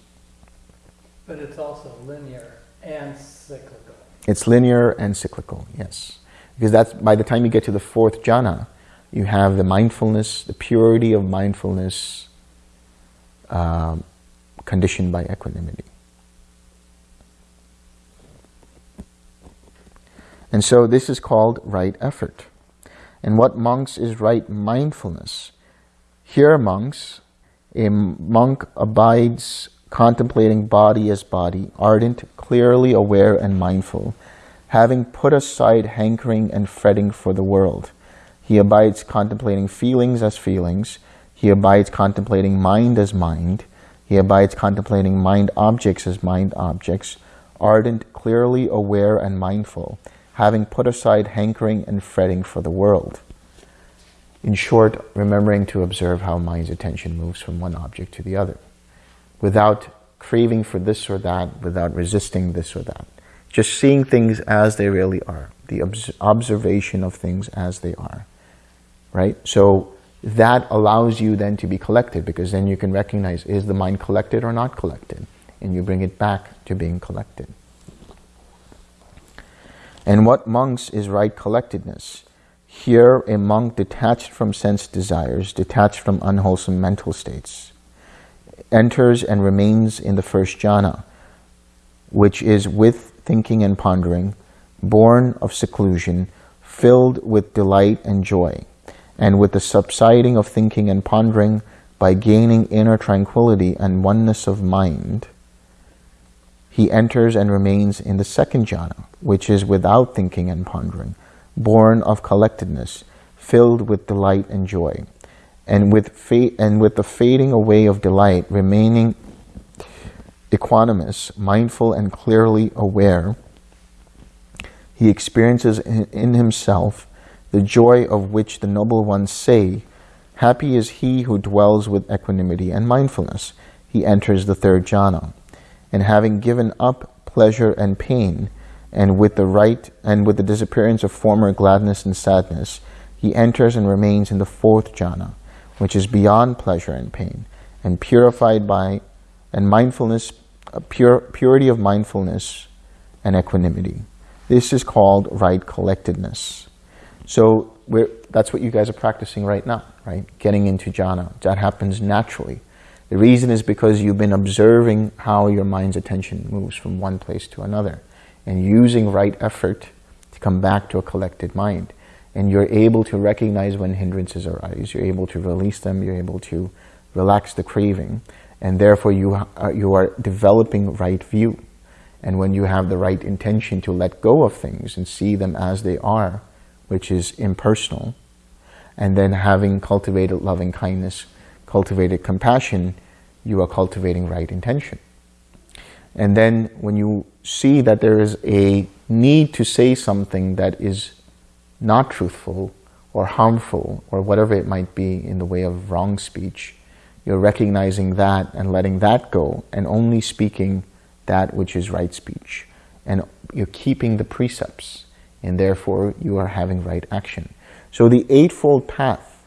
But it's also linear and cyclical. It's linear and cyclical, yes. Because that's by the time you get to the fourth jhana, you have the mindfulness, the purity of mindfulness um, conditioned by equanimity. And so this is called right effort. And what monks is right mindfulness? Here monks, a monk abides contemplating body as body, ardent, clearly aware and mindful, having put aside hankering and fretting for the world. He abides contemplating feelings as feelings. He abides contemplating mind as mind. He abides contemplating mind objects as mind objects, ardent, clearly aware and mindful, having put aside hankering and fretting for the world. In short, remembering to observe how mind's attention moves from one object to the other without craving for this or that, without resisting this or that. Just seeing things as they really are, the obs observation of things as they are, right? So that allows you then to be collected because then you can recognize, is the mind collected or not collected? And you bring it back to being collected. And what monks is right collectedness? Here, a monk detached from sense desires, detached from unwholesome mental states, enters and remains in the first jhana, which is with thinking and pondering, born of seclusion, filled with delight and joy, and with the subsiding of thinking and pondering by gaining inner tranquility and oneness of mind, he enters and remains in the second jhana, which is without thinking and pondering, born of collectedness, filled with delight and joy and with, and with the fading away of delight, remaining equanimous, mindful and clearly aware, he experiences in, in himself the joy of which the noble ones say, Happy is he who dwells with equanimity and mindfulness. He enters the third jhana. And having given up pleasure and pain, and with the right and with the disappearance of former gladness and sadness, he enters and remains in the fourth jhana, which is beyond pleasure and pain, and purified by, and mindfulness, a pure, purity of mindfulness and equanimity. This is called right collectedness. So that's what you guys are practicing right now, right? Getting into jhana. That happens naturally. The reason is because you've been observing how your mind's attention moves from one place to another and using right effort to come back to a collected mind and you're able to recognize when hindrances arise. You're able to release them. You're able to relax the craving. And therefore, you are, uh, you are developing right view. And when you have the right intention to let go of things and see them as they are, which is impersonal, and then having cultivated loving kindness, cultivated compassion, you are cultivating right intention. And then when you see that there is a need to say something that is not truthful or harmful or whatever it might be in the way of wrong speech, you're recognizing that and letting that go and only speaking that which is right speech. And you're keeping the precepts and therefore you are having right action. So the Eightfold Path,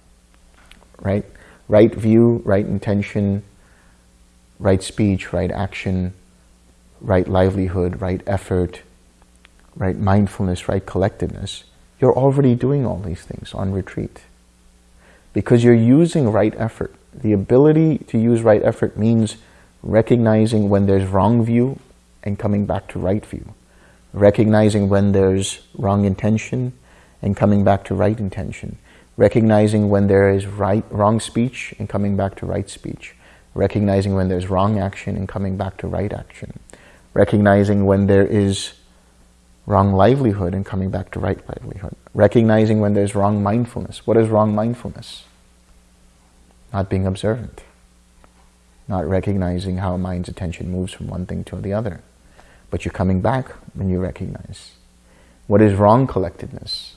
right? Right view, right intention, right speech, right action, right livelihood, right effort, right mindfulness, right collectedness you're already doing all these things on retreat. Because you're using right effort. The ability to use right effort means recognizing when there's wrong view and coming back to right view. Recognizing when there's wrong intention and coming back to right intention. Recognizing when there is right, wrong speech and coming back to right speech. recognizing when there's wrong action and coming back to right action, recognizing when there is wrong livelihood and coming back to right livelihood, recognizing when there's wrong mindfulness. What is wrong mindfulness? Not being observant, not recognizing how mind's attention moves from one thing to the other. But you're coming back when you recognize. What is wrong collectedness?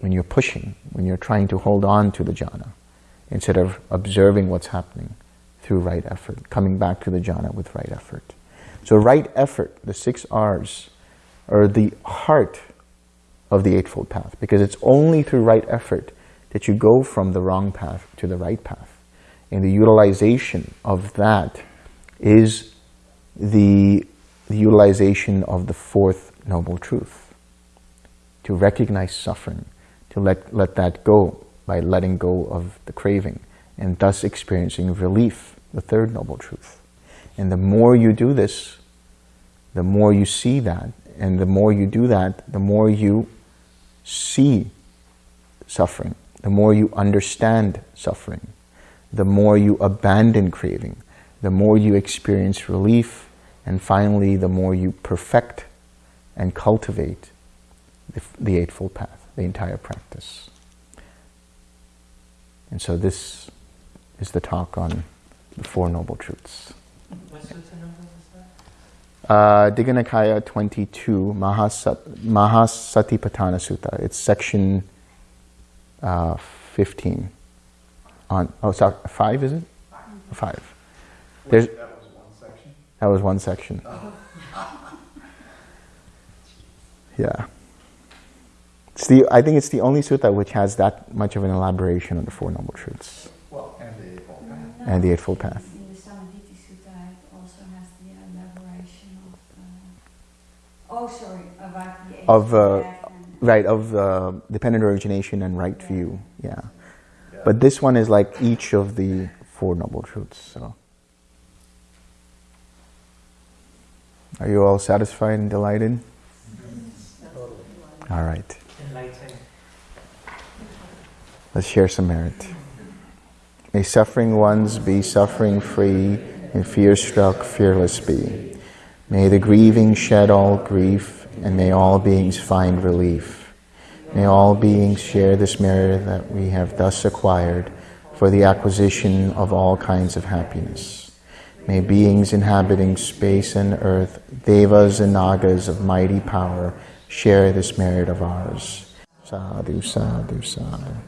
When you're pushing, when you're trying to hold on to the jhana, instead of observing what's happening through right effort, coming back to the jhana with right effort. So right effort, the six R's, are the heart of the Eightfold Path, because it's only through right effort that you go from the wrong path to the right path. And the utilization of that is the, the utilization of the fourth noble truth. To recognize suffering, to let, let that go by letting go of the craving, and thus experiencing relief, the third noble truth. And the more you do this, the more you see that, and the more you do that, the more you see suffering, the more you understand suffering, the more you abandon craving, the more you experience relief, and finally, the more you perfect and cultivate the, the Eightfold Path, the entire practice. And so this is the talk on the Four Noble Truths. What sutta number was that? Uh, Digha Nikaya 22, Mahasat, Mahasatipatthana Sutta. It's section uh, 15. On, oh, sorry, 5 is it? 5. There's, That was one section. that was one section. Yeah. It's the, I think it's the only sutta which has that much of an elaboration on the Four Noble Truths Well, and the Eightfold Path. and the Eightfold Path. In the Sammaditthi Sutta, it also has the elaboration of, uh, oh, sorry, the Of, uh, Right, of uh, dependent origination and right view, yeah. Yeah. But this one is like each of the Four Noble Truths, so. Are you all satisfied and delighted? All right. Let's share some merit. May suffering ones be suffering free, and fear struck fearless be. May the grieving shed all grief, and may all beings find relief. May all beings share this merit that we have thus acquired for the acquisition of all kinds of happiness. May beings inhabiting space and earth, devas and nagas of mighty power, share this merit of ours. Sadhu, sadhu, sadhu.